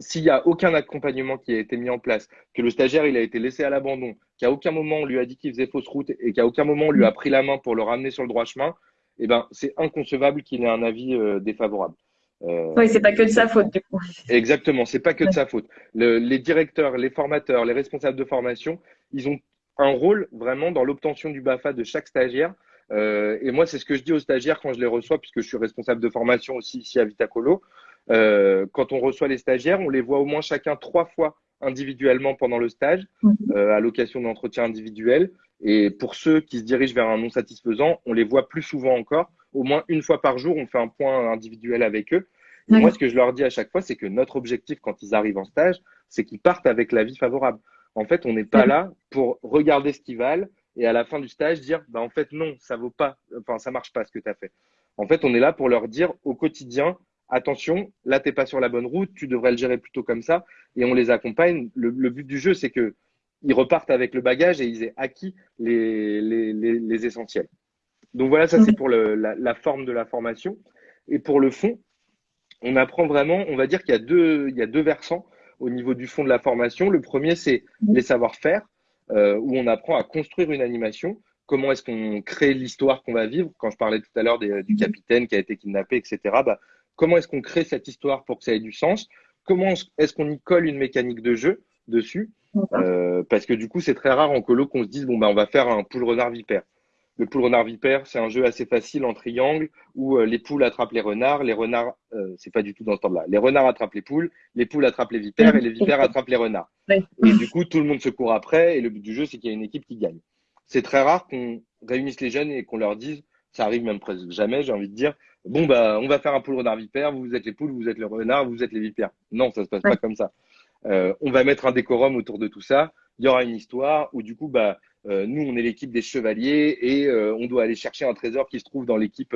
S'il n'y a aucun accompagnement qui a été mis en place, que le stagiaire il a été laissé à l'abandon, qu'à aucun moment on lui a dit qu'il faisait fausse route et qu'à aucun moment on lui a pris la main pour le ramener sur le droit chemin, eh ben c'est inconcevable qu'il ait un avis euh, défavorable. Euh, oui, c'est pas que de sa faute du coup. Exactement, c'est pas que de sa faute. Le, les directeurs, les formateurs, les responsables de formation, ils ont un rôle vraiment dans l'obtention du BAFA de chaque stagiaire. Euh, et moi, c'est ce que je dis aux stagiaires quand je les reçois, puisque je suis responsable de formation aussi ici à Vitacolo. Euh, quand on reçoit les stagiaires, on les voit au moins chacun trois fois individuellement pendant le stage, mhm. euh, à l'occasion d'entretiens individuels. Et pour ceux qui se dirigent vers un non satisfaisant, on les voit plus souvent encore. Au moins une fois par jour, on fait un point individuel avec eux. Et moi, ce que je leur dis à chaque fois, c'est que notre objectif quand ils arrivent en stage, c'est qu'ils partent avec l'avis favorable. En fait, on n'est pas là pour regarder ce qu'ils valent et à la fin du stage dire, bah, en fait, non, ça vaut pas, enfin, ça marche pas ce que tu as fait. En fait, on est là pour leur dire au quotidien, attention, là, t'es pas sur la bonne route, tu devrais le gérer plutôt comme ça. Et on les accompagne. Le, but du jeu, c'est que ils repartent avec le bagage et ils aient acquis les, les, les, essentiels. Donc voilà, ça c'est pour le, la, la, forme de la formation. Et pour le fond, on apprend vraiment, on va dire qu'il y a deux, il y a deux versants au niveau du fond de la formation. Le premier, c'est les savoir-faire, euh, où on apprend à construire une animation. Comment est-ce qu'on crée l'histoire qu'on va vivre? Quand je parlais tout à l'heure du capitaine qui a été kidnappé, etc. Bah, comment est-ce qu'on crée cette histoire pour que ça ait du sens? Comment est-ce qu'on y colle une mécanique de jeu dessus? Euh, Parce que du coup, c'est très rare en colo qu'on se dise bon bah on va faire un poule renard vipère. Le poule renard vipère, c'est un jeu assez facile en triangle où euh, les poules attrapent les renards, les renards, euh, c'est pas du tout dans ce temps-là. Les renards attrapent les poules, les poules attrapent les vipères et les vipères attrapent les renards. Et du coup, tout le monde se court après et le but du jeu, c'est qu'il y a une équipe qui gagne. C'est très rare qu'on réunisse les jeunes et qu'on leur dise, ça arrive même presque jamais, j'ai envie de dire, bon bah on va faire un poule renard vipère, vous êtes les poules, vous êtes les renards, vous êtes les vipères. Non, ça se passe pas comme ça. Euh, on va mettre un décorum autour de tout ça. Il y aura une histoire où du coup bah nous, on est l'équipe des chevaliers et on doit aller chercher un trésor qui se trouve dans l'équipe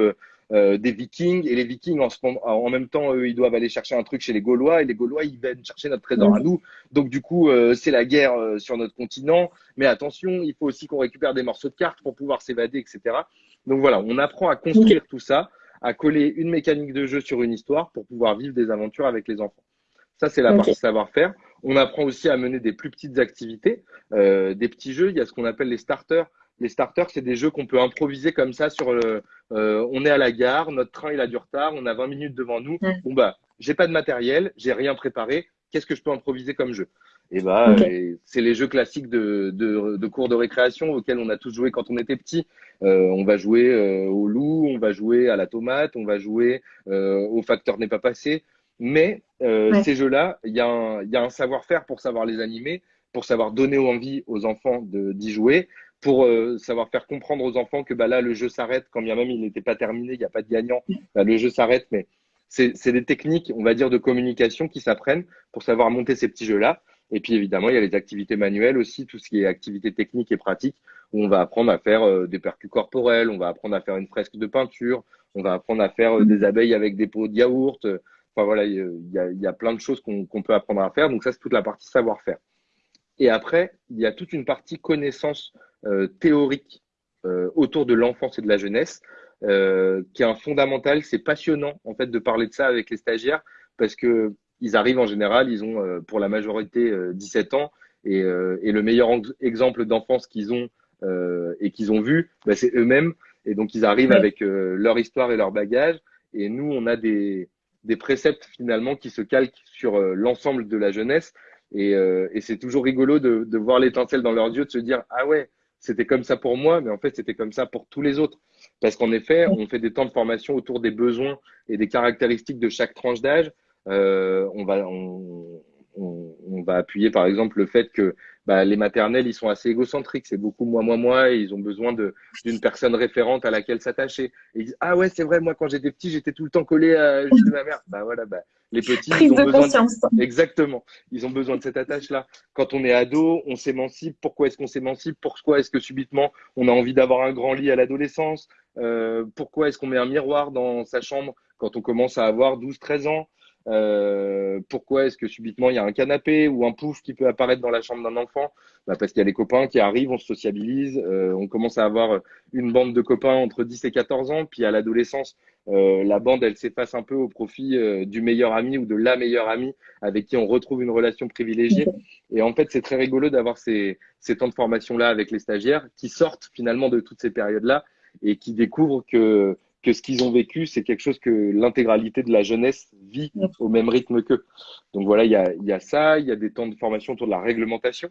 des Vikings. Et les Vikings, en, en, même temps, eux, ils doivent aller chercher un truc chez les Gaulois et les Gaulois, ils viennent chercher notre trésor à nous. Donc, du coup, c'est la guerre sur notre continent. Mais attention, il faut aussi qu'on récupère des morceaux de cartes pour pouvoir s'évader, etc. Donc voilà, on apprend à construire tout ça, à coller une mécanique de jeu sur une histoire pour pouvoir vivre des aventures avec les enfants. Ça, c'est la partie savoir-faire. On apprend aussi à mener des plus petites activités, euh, des petits jeux. Il y a ce qu'on appelle les starters. Les starters, c'est des jeux qu'on peut improviser comme ça sur le. Euh, on est à la gare, notre train il a du retard, on a 20 minutes devant nous. Bon bah, j'ai pas de matériel, j'ai rien préparé. Qu'est-ce que je peux improviser comme jeu? Et bah, c'est les jeux classiques de, de, de, cours de récréation auxquels on a tous joué quand on était petit. Euh, on va jouer euh, au loup, on va jouer à la tomate, on va jouer euh, au facteur n'est pas passé. Mais euh, ces jeux-là, il y a un, un savoir-faire pour savoir les animer, pour savoir donner envie aux enfants d'y jouer, pour euh, savoir faire comprendre aux enfants que bah, là, le jeu s'arrête, quand bien même il n'était pas terminé, il n'y a pas de gagnant, bah, le jeu s'arrête. Mais c'est des techniques, on va dire, de communication qui s'apprennent pour savoir monter ces petits jeux-là. Et puis évidemment, il y a les activités manuelles aussi, tout ce qui est activités techniques et pratiques, où on va apprendre à faire euh, des percus corporels, on va apprendre à faire une fresque de peinture, on va apprendre à faire euh, des abeilles avec des pots de yaourt, Enfin voilà, il y a, y a, plein de choses qu'on peut apprendre à faire. Donc ça, c'est toute la partie savoir-faire. Et après, il y a toute une partie connaissance euh, théorique euh, autour de l'enfance et de la jeunesse, euh, qui est un fondamental. C'est passionnant en fait de parler de ça avec les stagiaires parce que ils arrivent en général, ils ont pour la majorité 17 ans et, et, le meilleur exemple d'enfance qu'ils ont et qu'ils ont vu, bah, c'est eux-mêmes. Et donc ils arrivent avec leur histoire et leur bagage. Et nous, on a des, des préceptes finalement qui se calquent sur euh, l'ensemble de la jeunesse. Et, euh, et c'est toujours rigolo de, de voir l'étincelle dans leurs yeux, de se dire ah ouais, c'était comme ça pour moi, mais en fait c'était comme ça pour tous les autres. Parce qu'en effet, on fait des temps de formation autour des besoins et des caractéristiques de chaque tranche d'âge. Euh, on va on, on, on, va appuyer par exemple le fait que bah, les maternelles, ils sont assez égocentriques, c'est beaucoup moi, moi, moi, et ils ont besoin d'une personne référente à laquelle s'attacher. Et ils disent, ah ouais, c'est vrai, moi, quand j'étais petit, j'étais tout le temps collé à de ma mère. Bah voilà, bah, les petits, ils ont besoin de... Exactement, ils ont besoin de cette attache-là. Quand on est ado, on s'émancipe. Pourquoi est-ce qu'on s'émancipe? Pourquoi est-ce que subitement, on a envie d'avoir un grand lit à l'adolescence? Euh, Pourquoi est-ce qu'on met un miroir dans sa chambre quand on commence à avoir 12, 13 ans? Euh, pourquoi est-ce que subitement il y a un canapé ou un pouf qui peut apparaître dans la chambre d'un enfant? Bah Parce qu'il y a les copains qui arrivent, on se sociabilise, euh, on commence à avoir une bande de copains entre 10 et 14 ans, puis à l'adolescence, euh, la bande elle s'efface un peu au profit euh, du meilleur ami ou de la meilleure amie avec qui on retrouve une relation privilégiée. Et en fait, c'est très rigolo d'avoir ces, ces temps de formation là avec les stagiaires qui sortent finalement de toutes ces périodes là et qui découvrent que que ce qu'ils ont vécu, c'est quelque chose que l'intégralité de la jeunesse vit au même rythme qu'eux. Donc voilà, il y a, y a, ça, il y a des temps de formation autour de la réglementation,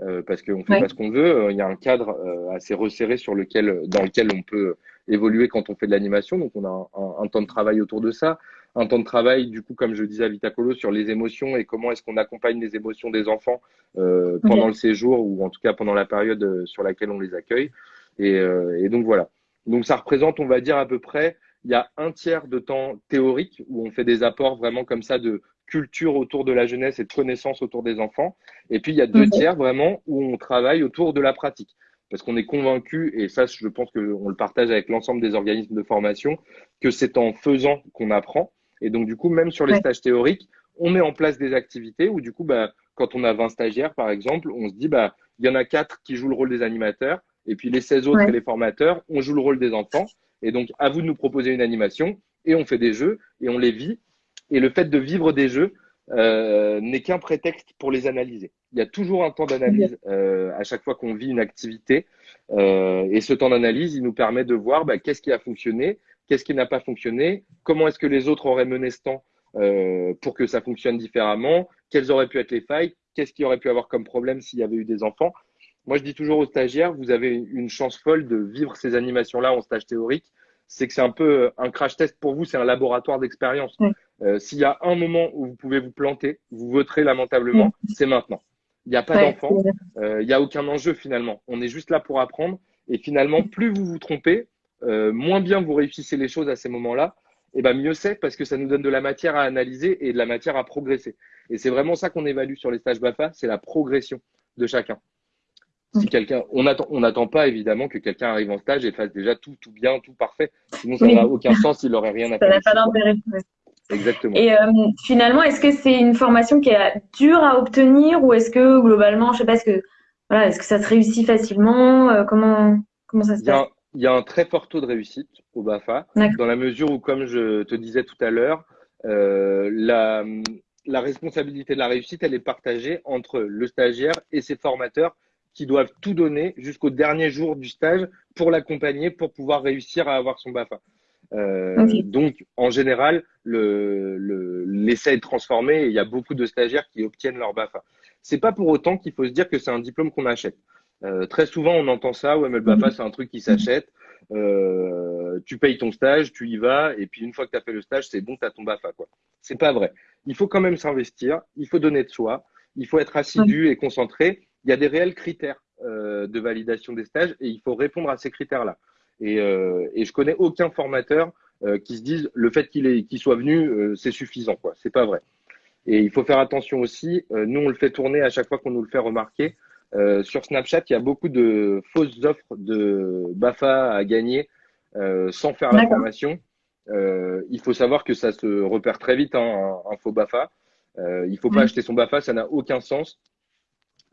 euh, parce qu'on fait pas ce qu'on veut. Euh, il y a un cadre euh, assez resserré sur lequel, dans lequel on peut évoluer quand on fait de l'animation. Donc on a un, un, temps de travail autour de ça, un temps de travail, du coup, comme je disais à Vitacolo, sur les émotions et comment est-ce qu'on accompagne les émotions des enfants euh, pendant le séjour ou en tout cas pendant la période euh, sur laquelle on les accueille. Et, et donc voilà. Donc ça représente, on va dire à peu près, il y a un tiers de temps théorique où on fait des apports vraiment comme ça de culture autour de la jeunesse et de connaissances autour des enfants. Et puis il y a deux tiers vraiment où on travaille autour de la pratique. Parce qu'on est convaincu, et ça je pense qu'on le partage avec l'ensemble des organismes de formation, que c'est en faisant qu'on apprend. Et donc du coup, même sur les stages théoriques, on met en place des activités où du coup, bah, quand on a 20 stagiaires par exemple, on se dit, bah, il y en a quatre qui jouent le rôle des animateurs, et puis les 16 autres et les formateurs, on joue le rôle des enfants. Et donc, à vous de nous proposer une animation et on fait des jeux et on les vit. Et le fait de vivre des jeux euh, n'est qu'un prétexte pour les analyser. Il y a toujours un temps d'analyse euh, à chaque fois qu'on vit une activité. Euh, et ce temps d'analyse, il nous permet de voir bah, qu'est-ce qui a fonctionné, qu'est-ce qui n'a pas fonctionné, comment est-ce que les autres auraient mené ce temps pour que ça fonctionne différemment, quelles auraient pu être les failles, qu'est-ce qu'il aurait pu avoir comme problème s'il y avait eu des enfants. Moi, je dis toujours aux stagiaires, vous avez une chance folle de vivre ces animations-là en stage théorique. C'est que c'est un peu un crash test pour vous, c'est un laboratoire d'expérience. Euh, S'il y a un moment où vous pouvez vous planter, vous voterez lamentablement, c'est maintenant. Il n'y a pas d'enfant, euh, il n'y a aucun enjeu finalement. On est juste là pour apprendre. Et finalement, plus vous vous trompez, euh, moins bien vous réussissez les choses à ces moments-là, et ben mieux c'est parce que ça nous donne de la matière à analyser et de la matière à progresser. Et c'est vraiment ça qu'on évalue sur les stages BAFA, c'est la progression de chacun Si quelqu'un, on attend, on n'attend pas évidemment que quelqu'un arrive en stage et fasse déjà tout, tout bien, tout parfait. Sinon, ça n'a aucun sens, il n'aurait rien à faire. Ça n'a pas d'intérêt. Exactement. Et euh, finalement, est-ce que c'est une formation qui est dure à obtenir ou est-ce que globalement, je sais pas, est-ce que voilà, est-ce que ça se réussit facilement euh, Comment comment ça se passe? Il y a un très fort taux de réussite au BAFA, dans la mesure où, comme je te disais tout à l'heure, euh, la, la responsabilité de la réussite, elle est partagée entre le stagiaire et ses formateurs qui doivent tout donner jusqu'au dernier jour du stage pour l'accompagner, pour pouvoir réussir à avoir son BAFA. Euh, Donc, en général, l'essai le, l'essai est transformé et il y a beaucoup de stagiaires qui obtiennent leur BAFA. C'est pas pour autant qu'il faut se dire que c'est un diplôme qu'on achète. Euh, très souvent, on entend ça, ouais, mais le BAFA, mhm. c'est un truc qui s'achète. Euh, tu payes ton stage, tu y vas, et puis une fois que tu as fait le stage, c'est bon, tu as ton BAFA. quoi. C'est pas vrai. Il faut quand même s'investir, il faut donner de soi, il faut être assidu et concentré. Il y a des réels critères euh, de validation des stages et il faut répondre à ces critères-là. Et, euh, et je connais aucun formateur euh, qui se dise le fait qu'il qu'il soit venu, euh, c'est suffisant. quoi. C'est pas vrai. Et il faut faire attention aussi. Euh, nous, on le fait tourner à chaque fois qu'on nous le fait remarquer. Euh, sur Snapchat, il y a beaucoup de fausses offres de BAFA à gagner euh, sans faire la formation. Euh, il faut savoir que ça se repère très vite, hein, un, faux BAFA. Euh, il faut pas acheter son BAFA, ça n'a aucun sens.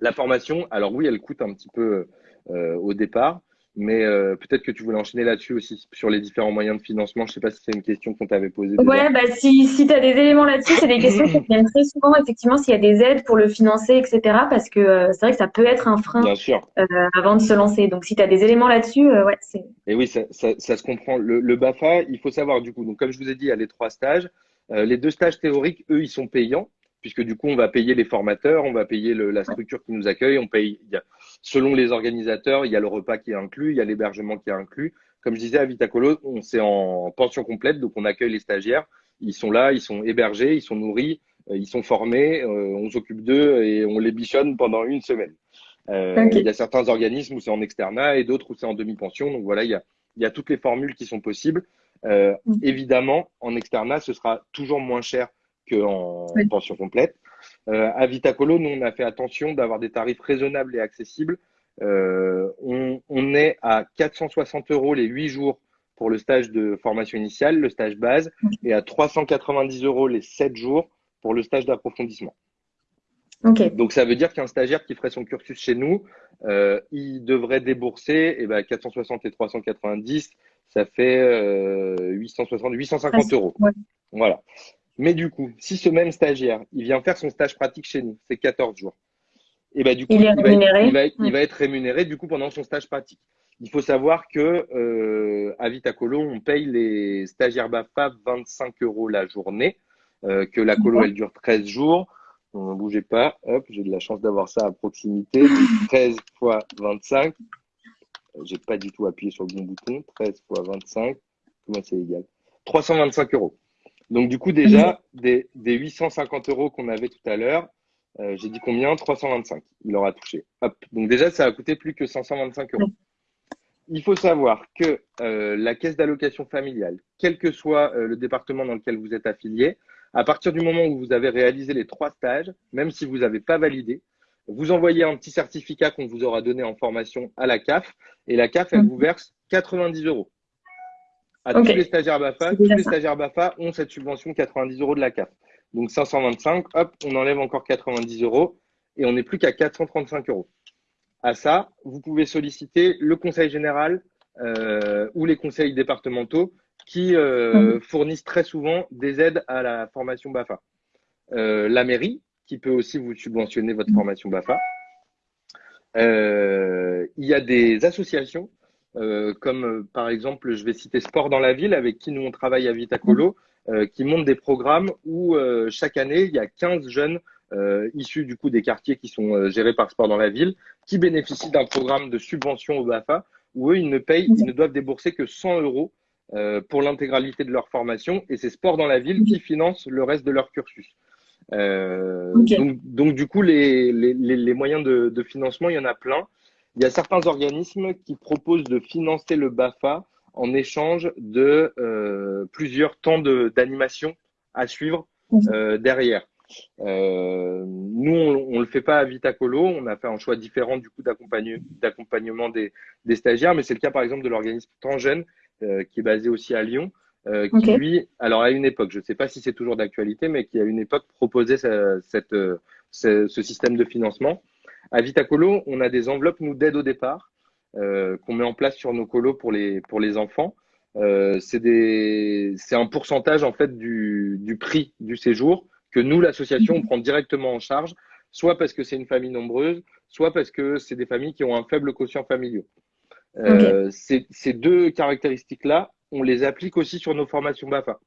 La formation, alors oui, elle coûte un petit peu euh, au départ, mais euh, peut-être que tu voulais enchaîner là-dessus aussi, sur les différents moyens de financement. Je ne sais pas si c'est une question qu'on t'avait posée. Ouais, bah, si, si tu as des éléments là-dessus, c'est des questions qui viennent très souvent, effectivement, s'il y a des aides pour le financer, etc. Parce que euh, c'est vrai que ça peut être un frein euh, avant de se lancer. Donc, si tu as des éléments là-dessus, ouais, c'est. Et oui, ça, ça, ça se comprend. Le, le, BAFA, il faut savoir, du coup, donc, comme je vous ai dit, il y a les trois stages. les deux stages théoriques, eux, ils sont payants puisque du coup, on va payer les formateurs, on va payer le, la structure qui nous accueille, on paye, selon les organisateurs, il y a le repas qui est inclus, il y a l'hébergement qui est inclus. Comme je disais à Vitacolo, on c'est en pension complète, donc on accueille les stagiaires, ils sont là, ils sont hébergés, ils sont nourris, euh, ils sont formés, euh, on s'occupe d'eux et on les bichonne pendant une semaine. Euh, Il y a certains organismes où c'est en externat et d'autres où c'est en demi-pension, donc voilà, il y a, il y a toutes les formules qui sont possibles. Euh, mm. Évidemment, en externat, ce sera toujours moins cher qu'en pension complète. Euh, à Vitacolo, nous, on a fait attention d'avoir des tarifs raisonnables et accessibles. Euh, on, on, est à 460 euros les 8 jours pour le stage de formation initiale, le stage base, et à 390 euros les 7 jours pour le stage d'approfondissement. Okay. Donc ça veut dire qu'un stagiaire qui ferait son cursus chez nous, euh, il devrait débourser eh ben, 460 et 390, ça fait euh, 860, 850 euros. Ouais. Voilà. Mais du coup, si ce même stagiaire, il vient faire son stage pratique chez nous, c'est 14 jours. Et ben du coup, il, va, il, va, être rémunéré du coup pendant son stage pratique. Il faut savoir que euh, à Vitacolo, on paye les stagiaires BAFA 25 euros la journée, euh, que la colo elle dure 13 jours. Ne bougez pas, hop, j'ai de la chance d'avoir ça à proximité. 13 fois 25, j'ai pas du tout appuyé sur le bon bouton. 13 fois 25, comment c'est égal? 325 euros. Donc, du coup, déjà, des, des 850 euros qu'on avait tout à l'heure, euh, j'ai dit combien? 325. Il aura touché. Hop. Donc, déjà, ça a coûté plus que 525 euros. Il faut savoir que euh, la caisse d'allocation familiale, quel que soit euh, le département dans lequel vous êtes affilié, à partir du moment où vous avez réalisé les trois stages, même si vous n'avez pas validé, vous envoyez un petit certificat qu'on vous aura donné en formation à la CAF et la CAF, elle mmh. vous verse 90 euros à tous les stagiaires BAFA. Tous les stagiaires BAFA ont cette subvention 90 euros de la CAF. Donc 525, hop, on enlève encore 90 euros et on n'est plus qu'à 435 euros. À ça, vous pouvez solliciter le conseil général euh, ou les conseils départementaux qui euh, mhm. fournissent très souvent des aides à la formation BAFA. Euh, la mairie, qui peut aussi vous subventionner votre mhm. formation BAFA. Il y a des associations euh, comme euh, par exemple, je vais citer Sport dans la ville, avec qui nous on travaille à Vitacolo, euh, qui monte des programmes où chaque année, il y a 15 jeunes issus du coup des quartiers qui sont gérés par Sport dans la ville, qui bénéficient d'un programme de subvention au BAFA, où eux, ils ne payent, ils ne doivent débourser que 100 euros pour l'intégralité de leur formation, et c'est Sport dans la ville qui finance le reste de leur cursus. Euh, donc, donc, du coup, les, les, les moyens de, de, financement, il y en a plein. Il y a certains organismes qui proposent de financer le BAFA en échange de euh, plusieurs temps d'animation à suivre mhm. euh, derrière. nous, on, ne le fait pas à Vitacolo. On a fait un choix différent du coup d'accompagnement des, des, stagiaires, mais c'est le cas par exemple de l'organisme Tangène, qui est basé aussi à Lyon, qui lui, alors à une époque, je ne sais pas si c'est toujours d'actualité, mais qui à une époque proposait cette, ce, ce, système de financement. À Vitacolo, on a des enveloppes nous d'aide au départ qu'on met en place sur nos colos pour les pour les enfants. Euh, c'est un pourcentage en fait du, du, prix du séjour que nous, l'association, on prend directement en charge, soit parce que c'est une famille nombreuse, soit parce que c'est des familles qui ont un faible quotient familial. Euh, ces, deux caractéristiques-là, on les applique aussi sur nos formations BAFA.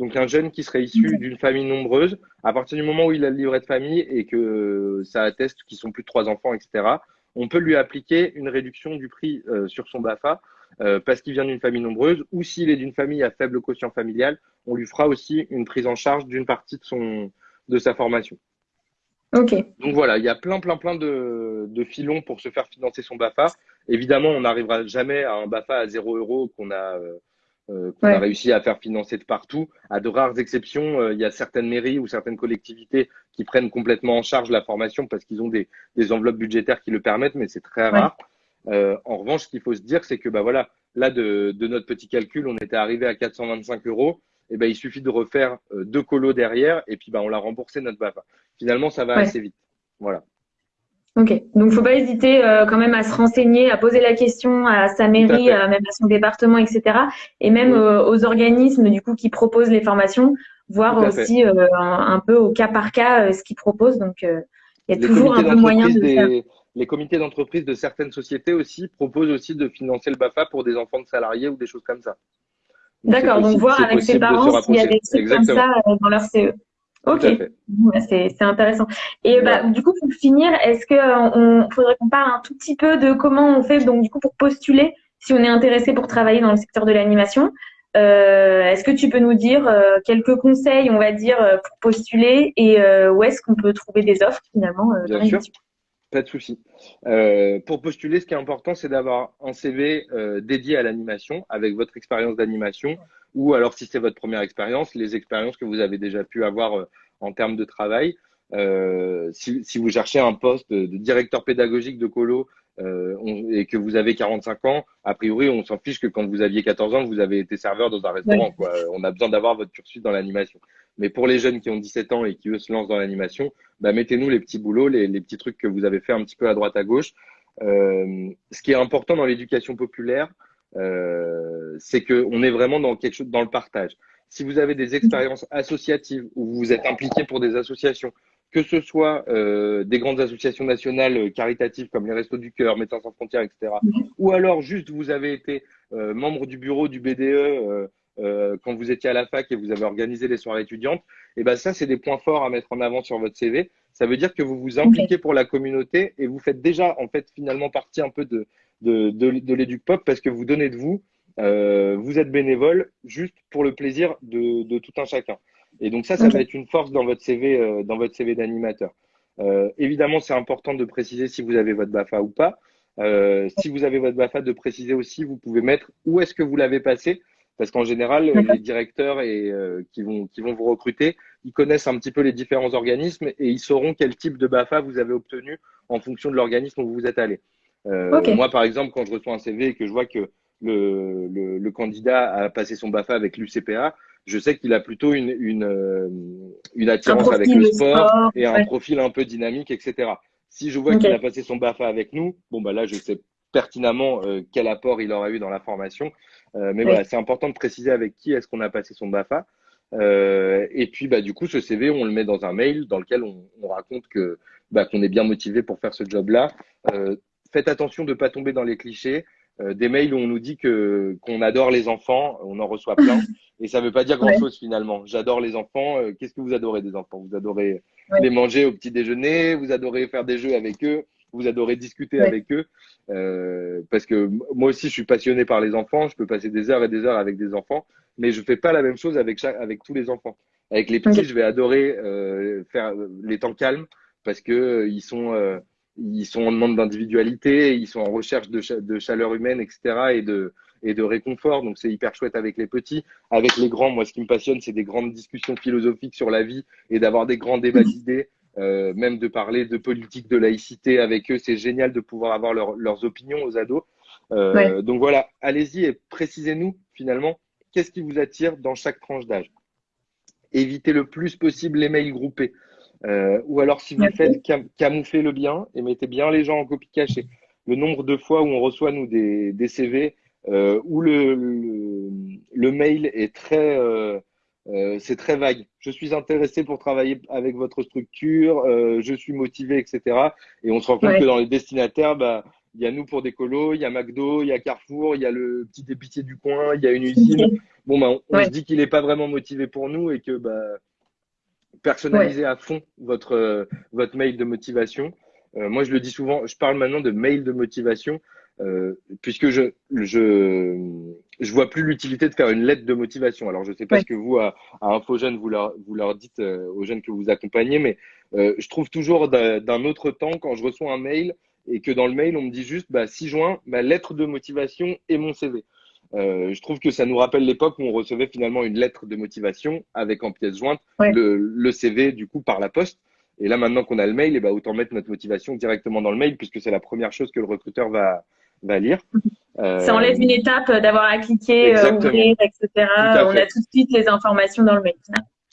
Donc un jeune qui serait issu d'une famille nombreuse, à partir du moment où il a le livret de famille et que ça atteste qu'ils sont plus de trois enfants, etc., on peut lui appliquer une réduction du prix euh, sur son BAFA euh, parce qu'il vient d'une famille nombreuse ou s'il est d'une famille à faible quotient familial, on lui fera aussi une prise en charge d'une partie de, son, de sa formation. Ok. Donc voilà, il y a plein, plein, plein de, de filons pour se faire financer son BAFA. Évidemment, on n'arrivera jamais à un BAFA à 0 euros qu'on a, euh, qu'on a réussi à faire financer de partout. À de rares exceptions, il y a certaines mairies ou certaines collectivités qui prennent complètement en charge la formation parce qu'ils ont des, des, enveloppes budgétaires qui le permettent, mais c'est très rare. Euh, en revanche, ce qu'il faut se dire, c'est que bah voilà, là de, de, notre petit calcul, on était arrivé à 425 euros. Et ben il suffit de refaire euh, deux colos derrière et puis bah on l'a remboursé notre BAFA. Finalement, ça va assez vite. Voilà. Ok, donc faut pas hésiter euh, quand même à se renseigner, à poser la question à sa mairie, même à son département, etc. Et même aux organismes du coup qui proposent les formations, voir aussi un, un, peu au cas par cas ce qu'ils proposent. Donc il y a toujours un peu moyen de faire les comités d'entreprise de certaines sociétés aussi proposent aussi de financer le BAFA pour des enfants de salariés ou des choses comme ça. D'accord, donc voir avec ses parents s'il y a des trucs comme ça euh, dans leur CE. Ok, c'est intéressant. Et bah, du coup, pour finir, est-ce que euh, on faudrait qu'on parle un tout petit peu de comment on fait donc du coup pour postuler si on est intéressé pour travailler dans le secteur de l'animation euh, Est-ce que tu peux nous dire euh, quelques conseils, on va dire, pour postuler et où est-ce qu'on peut trouver des offres finalement Bien sûr. Pas de souci. Euh, pour postuler, ce qui est important, c'est d'avoir un CV euh, dédié à l'animation, avec votre expérience d'animation, ou alors si c'est votre première expérience, les expériences que vous avez déjà pu avoir euh, en termes de travail. Si, si, vous cherchez un poste de directeur pédagogique de colo euh, et que vous avez 45 ans, a priori, on s'en fiche que quand vous aviez 14 ans, vous avez été serveur dans un restaurant. Quoi. On a besoin d'avoir votre cursus dans l'animation. Mais pour les jeunes qui ont 17 ans et qui eux se lancent dans l'animation, bah, mettez-nous les petits boulots, les, les, petits trucs que vous avez fait un petit peu à droite à gauche. Euh, ce qui est important dans l'éducation populaire, euh, c'est qu'on est vraiment dans quelque chose dans le partage. Si vous avez des expériences associatives où vous êtes impliqué pour des associations, que ce soit euh, des grandes associations nationales euh, caritatives comme les Restos du Cœur, Médecins sans frontières, etc., ou alors juste vous avez été euh, membre du bureau du BDE euh, quand vous étiez à la fac et vous avez organisé les soirées étudiantes, et eh ben ça, c'est des points forts à mettre en avant sur votre CV. Ça veut dire que vous vous impliquez pour la communauté et vous faites déjà, en fait, finalement partie un peu de, de, de, de l'éduc-pop parce que vous donnez de vous, vous êtes bénévole juste pour le plaisir de, de tout un chacun. Et donc ça, ça va être une force dans votre CV, euh, dans votre CV d'animateur. Euh, évidemment, c'est important de préciser si vous avez votre BAFA ou pas. Euh, si vous avez votre BAFA, de préciser aussi, vous pouvez mettre où est-ce que vous l'avez passé parce qu'en général, les directeurs et, qui, vont, qui vont vous recruter, ils connaissent un petit peu les différents organismes et ils sauront quel type de BAFA vous avez obtenu en fonction de l'organisme où vous êtes allé. Euh, Moi, par exemple, quand je reçois un CV et que je vois que le, le, le candidat a passé son BAFA avec l'UCPA, je sais qu'il a plutôt une, une, euh, une attirance avec le sport, et un profil un peu dynamique, etc. Si je vois qu'il a passé son BAFA avec nous, bon bah là je sais pertinemment euh, quel apport il aura eu dans la formation. Euh, mais voilà, c'est important de préciser avec qui est-ce qu'on a passé son BAFA. Euh, et puis, bah, du coup, ce CV, on le met dans un mail dans lequel on, on raconte que bah, qu'on est bien motivé pour faire ce job-là. Faites attention de ne pas tomber dans les clichés. Euh, des mails où on nous dit que qu'on adore les enfants, on en reçoit plein, et ça veut pas dire grand-chose finalement. J'adore les enfants. Euh, qu'est-ce que vous adorez des enfants? Vous adorez les manger au petit déjeuner, vous adorez faire des jeux avec eux, vous adorez discuter avec eux. Euh, parce que moi aussi, je suis passionné par les enfants. Je peux passer des heures et des heures avec des enfants, mais je fais pas la même chose avec chaque, avec tous les enfants. Avec les petits, je vais adorer euh, faire les temps calmes parce que euh, ils sont ils sont en demande d'individualité, ils sont en recherche de, de, chaleur humaine, etc. et de et de réconfort. Donc c'est hyper chouette avec les petits. Avec les grands, moi ce qui me passionne, c'est des grandes discussions philosophiques sur la vie et d'avoir des grands débats d'idées. Euh, même de parler de politique, de laïcité avec eux, c'est génial de pouvoir avoir leurs opinions aux ados. Euh, donc voilà, allez-y et précisez-nous finalement qu'est-ce qui vous attire dans chaque tranche d'âge? Évitez le plus possible les mails groupés. Euh, ou alors si vous faites camoufler le bien et mettez bien les gens en copie cachée. Le nombre de fois où on reçoit nous des, des CV euh, où le, le, mail est très euh, euh, c'est très vague. Je suis intéressé pour travailler avec votre structure, euh, je suis motivé, etc. Et on se rend compte que dans les destinataires, bah, il y a nous pour des colos, il y a McDo, il y a Carrefour, il y a le petit épicier du coin, il y a une usine. Bon, bah, on, se dit qu'il n'est pas vraiment motivé pour nous et que bah, personnalisez à fond votre, euh, votre mail de motivation. Euh, moi, je le dis souvent, je parle maintenant de mail de motivation euh, puisque je, je, je vois plus l'utilité de faire une lettre de motivation. Alors, je sais pas ce que vous, à, à InfoJeune, vous leur, vous leur dites aux jeunes que vous accompagnez, mais je trouve toujours d'un autre temps quand je reçois un mail et que dans le mail, on me dit juste bah, 6 juin, ma lettre de motivation et mon CV. Euh, je trouve que ça nous rappelle l'époque où on recevait finalement une lettre de motivation avec en pièce jointe le, le, CV du coup par la poste. Et là maintenant qu'on a le mail, et eh ben, autant mettre notre motivation directement dans le mail puisque c'est la première chose que le recruteur va, va lire. Euh, ça enlève une étape d'avoir à cliquer, euh, ouvrir, etc. On a tout de suite les informations dans le mail.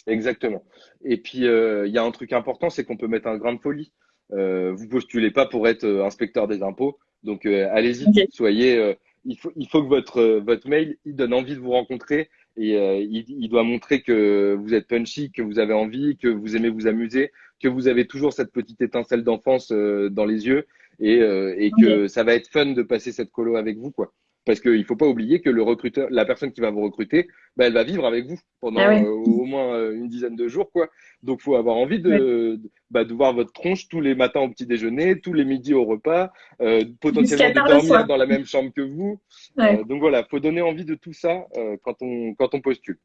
Exactement. Et puis il y a un truc important, c'est qu'on peut mettre un grain de folie. Euh, vous postulez pas pour être euh, inspecteur des impôts. Donc euh, allez-y, soyez. Euh, il faut, il faut que votre votre mail il donne envie de vous rencontrer et il, il, doit montrer que vous êtes punchy, que vous avez envie, que vous aimez vous amuser, que vous avez toujours cette petite étincelle d'enfance dans les yeux et, et que ça va être fun de passer cette colo avec vous quoi. Parce qu'il ne faut pas oublier que le recruteur, la personne qui va vous recruter, bah, elle va vivre avec vous pendant ah euh, au moins euh, une dizaine de jours. Quoi. Donc, il faut avoir envie de, bah, de voir votre tronche tous les matins au petit déjeuner, tous les midis au repas, euh, potentiellement de dormir dans la même chambre que vous. donc voilà, il faut donner envie de tout ça quand, on, quand on postule.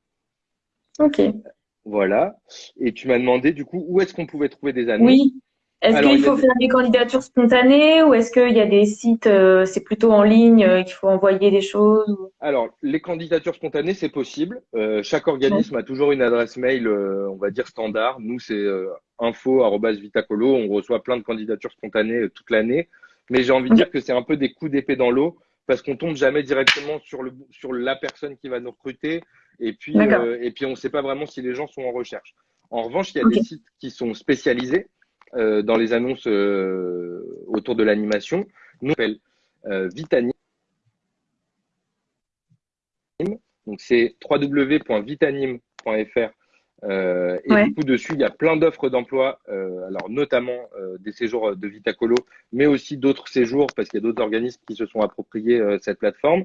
Ok. Voilà. Et tu m'as demandé du coup où est-ce qu'on pouvait trouver des annonces. Oui. Est-ce qu'il faut faire des candidatures spontanées ou est-ce qu'il y a des sites, euh, c'est plutôt en ligne, euh, qu'il faut envoyer des choses Alors, les candidatures spontanées, c'est possible. Euh, chaque organisme a toujours une adresse mail, on va dire standard. Nous, c'est info.vitacolo. On reçoit plein de candidatures spontanées toute l'année. Mais j'ai envie de dire que c'est un peu des coups d'épée dans l'eau parce qu'on tombe jamais directement sur, le, sur la personne qui va nous recruter. Et puis, et puis on ne sait pas vraiment si les gens sont en recherche. En revanche, il y a des sites qui sont spécialisés. Euh, dans les annonces euh, autour de l'animation. Nous, on euh, Vitanim. Donc, c'est www.vitanim.fr. Euh, et du coup, dessus, il y a plein d'offres d'emploi, euh, alors notamment euh, des séjours de Vitacolo, mais aussi d'autres séjours, parce qu'il y a d'autres organismes qui se sont appropriés cette plateforme.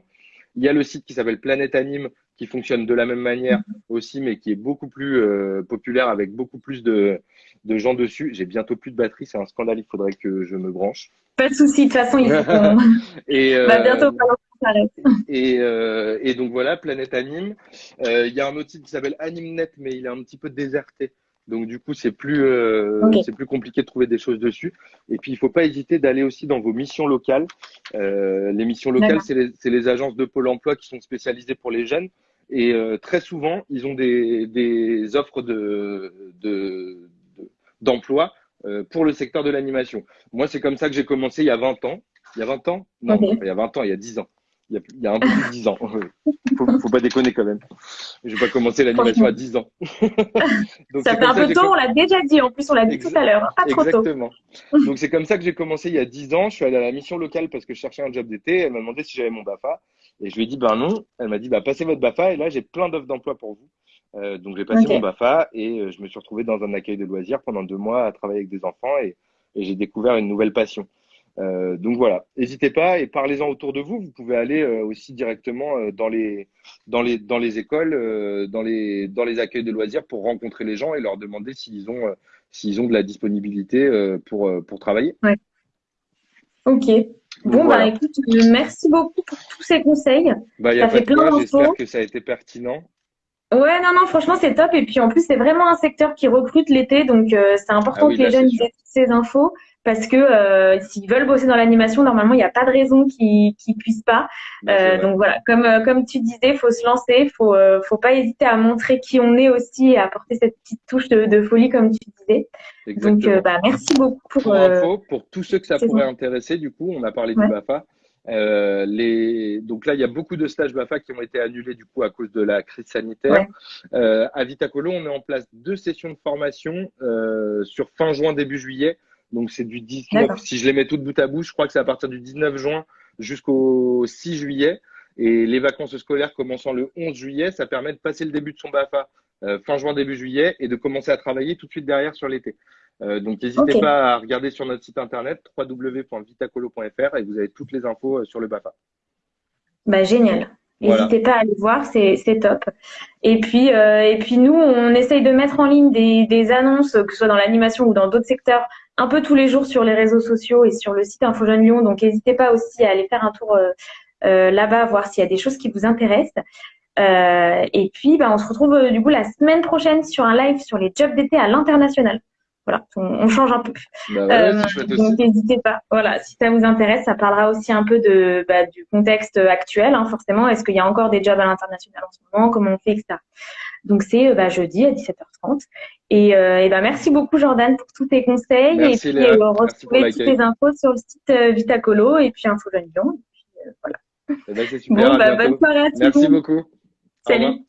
Il y a le site qui s'appelle Planète Anime, qui fonctionne de la même manière mhm. aussi, mais qui est beaucoup plus populaire, avec beaucoup plus de, de gens dessus. J'ai bientôt plus de batterie, c'est un scandale, il faudrait que je me branche. Pas de souci, de toute façon, il faut et, euh, bah, bientôt, et, euh, et donc voilà, Planète Anime. Euh, il y a un autre site qui s'appelle AnimeNet, mais il est un petit peu déserté. Donc du coup, c'est plus euh, c'est plus compliqué de trouver des choses dessus. Et puis il faut pas hésiter d'aller aussi dans vos missions locales. Euh, les missions locales, c'est les, les, agences de Pôle Emploi qui sont spécialisées pour les jeunes. Et euh, très souvent, ils ont des, des offres de, de, d'emploi euh, pour le secteur de l'animation. Moi, c'est comme ça que j'ai commencé il y a 20 ans. Il y a 20 ans? Non, il y a 20 ans, il y a 10 ans. Il y a, il y a un peu plus de 10 ans. faut, faut pas déconner quand même. Je vais pas commencer l'animation à 10 ans. Donc, ça fait un peu tôt, on l'a déjà dit. En plus, on l'a dit tout à l'heure. Pas trop Exactement. Donc, c'est comme ça que j'ai commencé il y a 10 ans. Je suis allé à la mission locale parce que je cherchais un job d'été. Elle m'a demandé si j'avais mon BAFA. Et je lui ai dit, ben non. Elle m'a dit, bah, passez votre BAFA. Et là, j'ai plein d'offres d'emploi pour vous. Euh, donc j'ai passé mon BAFA et euh, je me suis retrouvé dans un accueil de loisirs pendant deux mois à travailler avec des enfants et, et j'ai découvert une nouvelle passion. Euh, donc voilà, n'hésitez pas et parlez-en autour de vous. Vous pouvez aller euh, aussi directement euh, dans les dans les dans les écoles, dans les dans les accueils de loisirs pour rencontrer les gens et leur demander s'ils ont s'ils ont de la disponibilité pour pour travailler. Ouais. Ok. Bon bah écoute, merci beaucoup pour tous ces conseils. Bah, y a ça fait plein J'espère que ça a été pertinent. Ouais, non, non, franchement, c'est top. Et puis, en plus, c'est vraiment un secteur qui recrute l'été. Donc, euh, c'est important ah que les jeunes aient toutes ces infos parce que euh, s'ils veulent bosser dans l'animation, normalement, il n'y a pas de raison qu'ils ne puissent pas. Euh, donc voilà, comme euh, comme tu disais, faut se lancer, faut faut pas hésiter à montrer qui on est aussi et à apporter cette petite touche de, folie, comme tu disais. Donc bah, merci beaucoup pour. Pour info, pour tous ceux que ça pourrait intéresser, du coup, on a parlé du BAFA. les... Donc là, il y a beaucoup de stages BAFA qui ont été annulés du coup à cause de la crise sanitaire. à Vitacolo, on met en place deux sessions de formation sur fin juin, début juillet donc c'est du 19, si je les mets toutes bout à bout, je crois que c'est à partir du 19 juin jusqu'au 6 juillet. Et les vacances scolaires commençant le 11 juillet, ça permet de passer le début de son BAFA euh, fin juin, début juillet et de commencer à travailler tout de suite derrière sur l'été. Euh, donc n'hésitez pas à regarder sur notre site internet www.vitacolo.fr et vous avez toutes les infos euh, sur le BAFA. Bah, génial. N'hésitez pas à aller voir, c'est top. Et puis, et puis nous, on essaye de mettre en ligne des, des annonces, que ce soit dans l'animation ou dans d'autres secteurs, un peu tous les jours sur les réseaux sociaux et sur le site Info Lyon. Donc, n'hésitez pas aussi à aller faire un tour euh, euh, là-bas, voir s'il y a des choses qui vous intéressent. Euh, et puis, bah, on se retrouve du coup la semaine prochaine sur un live sur les jobs d'été à l'international. Voilà, on, change un peu. Bah donc n'hésitez pas. Voilà, si ça vous intéresse, ça parlera aussi un peu de bah, du contexte actuel, hein, forcément. Est-ce qu'il y a encore des jobs à l'international en ce moment? Comment on fait, etc. Donc c'est bah, jeudi à 17h30. Et, euh, et ben merci beaucoup Jordan pour tous tes conseils. et puis. Euh, retrouver toutes les infos sur le site euh, Vitacolo et puis Info Jeune Lyon. Et puis, euh, voilà. Eh ben, super, bon, bah, bonne soirée à tous. Merci beaucoup. Salut.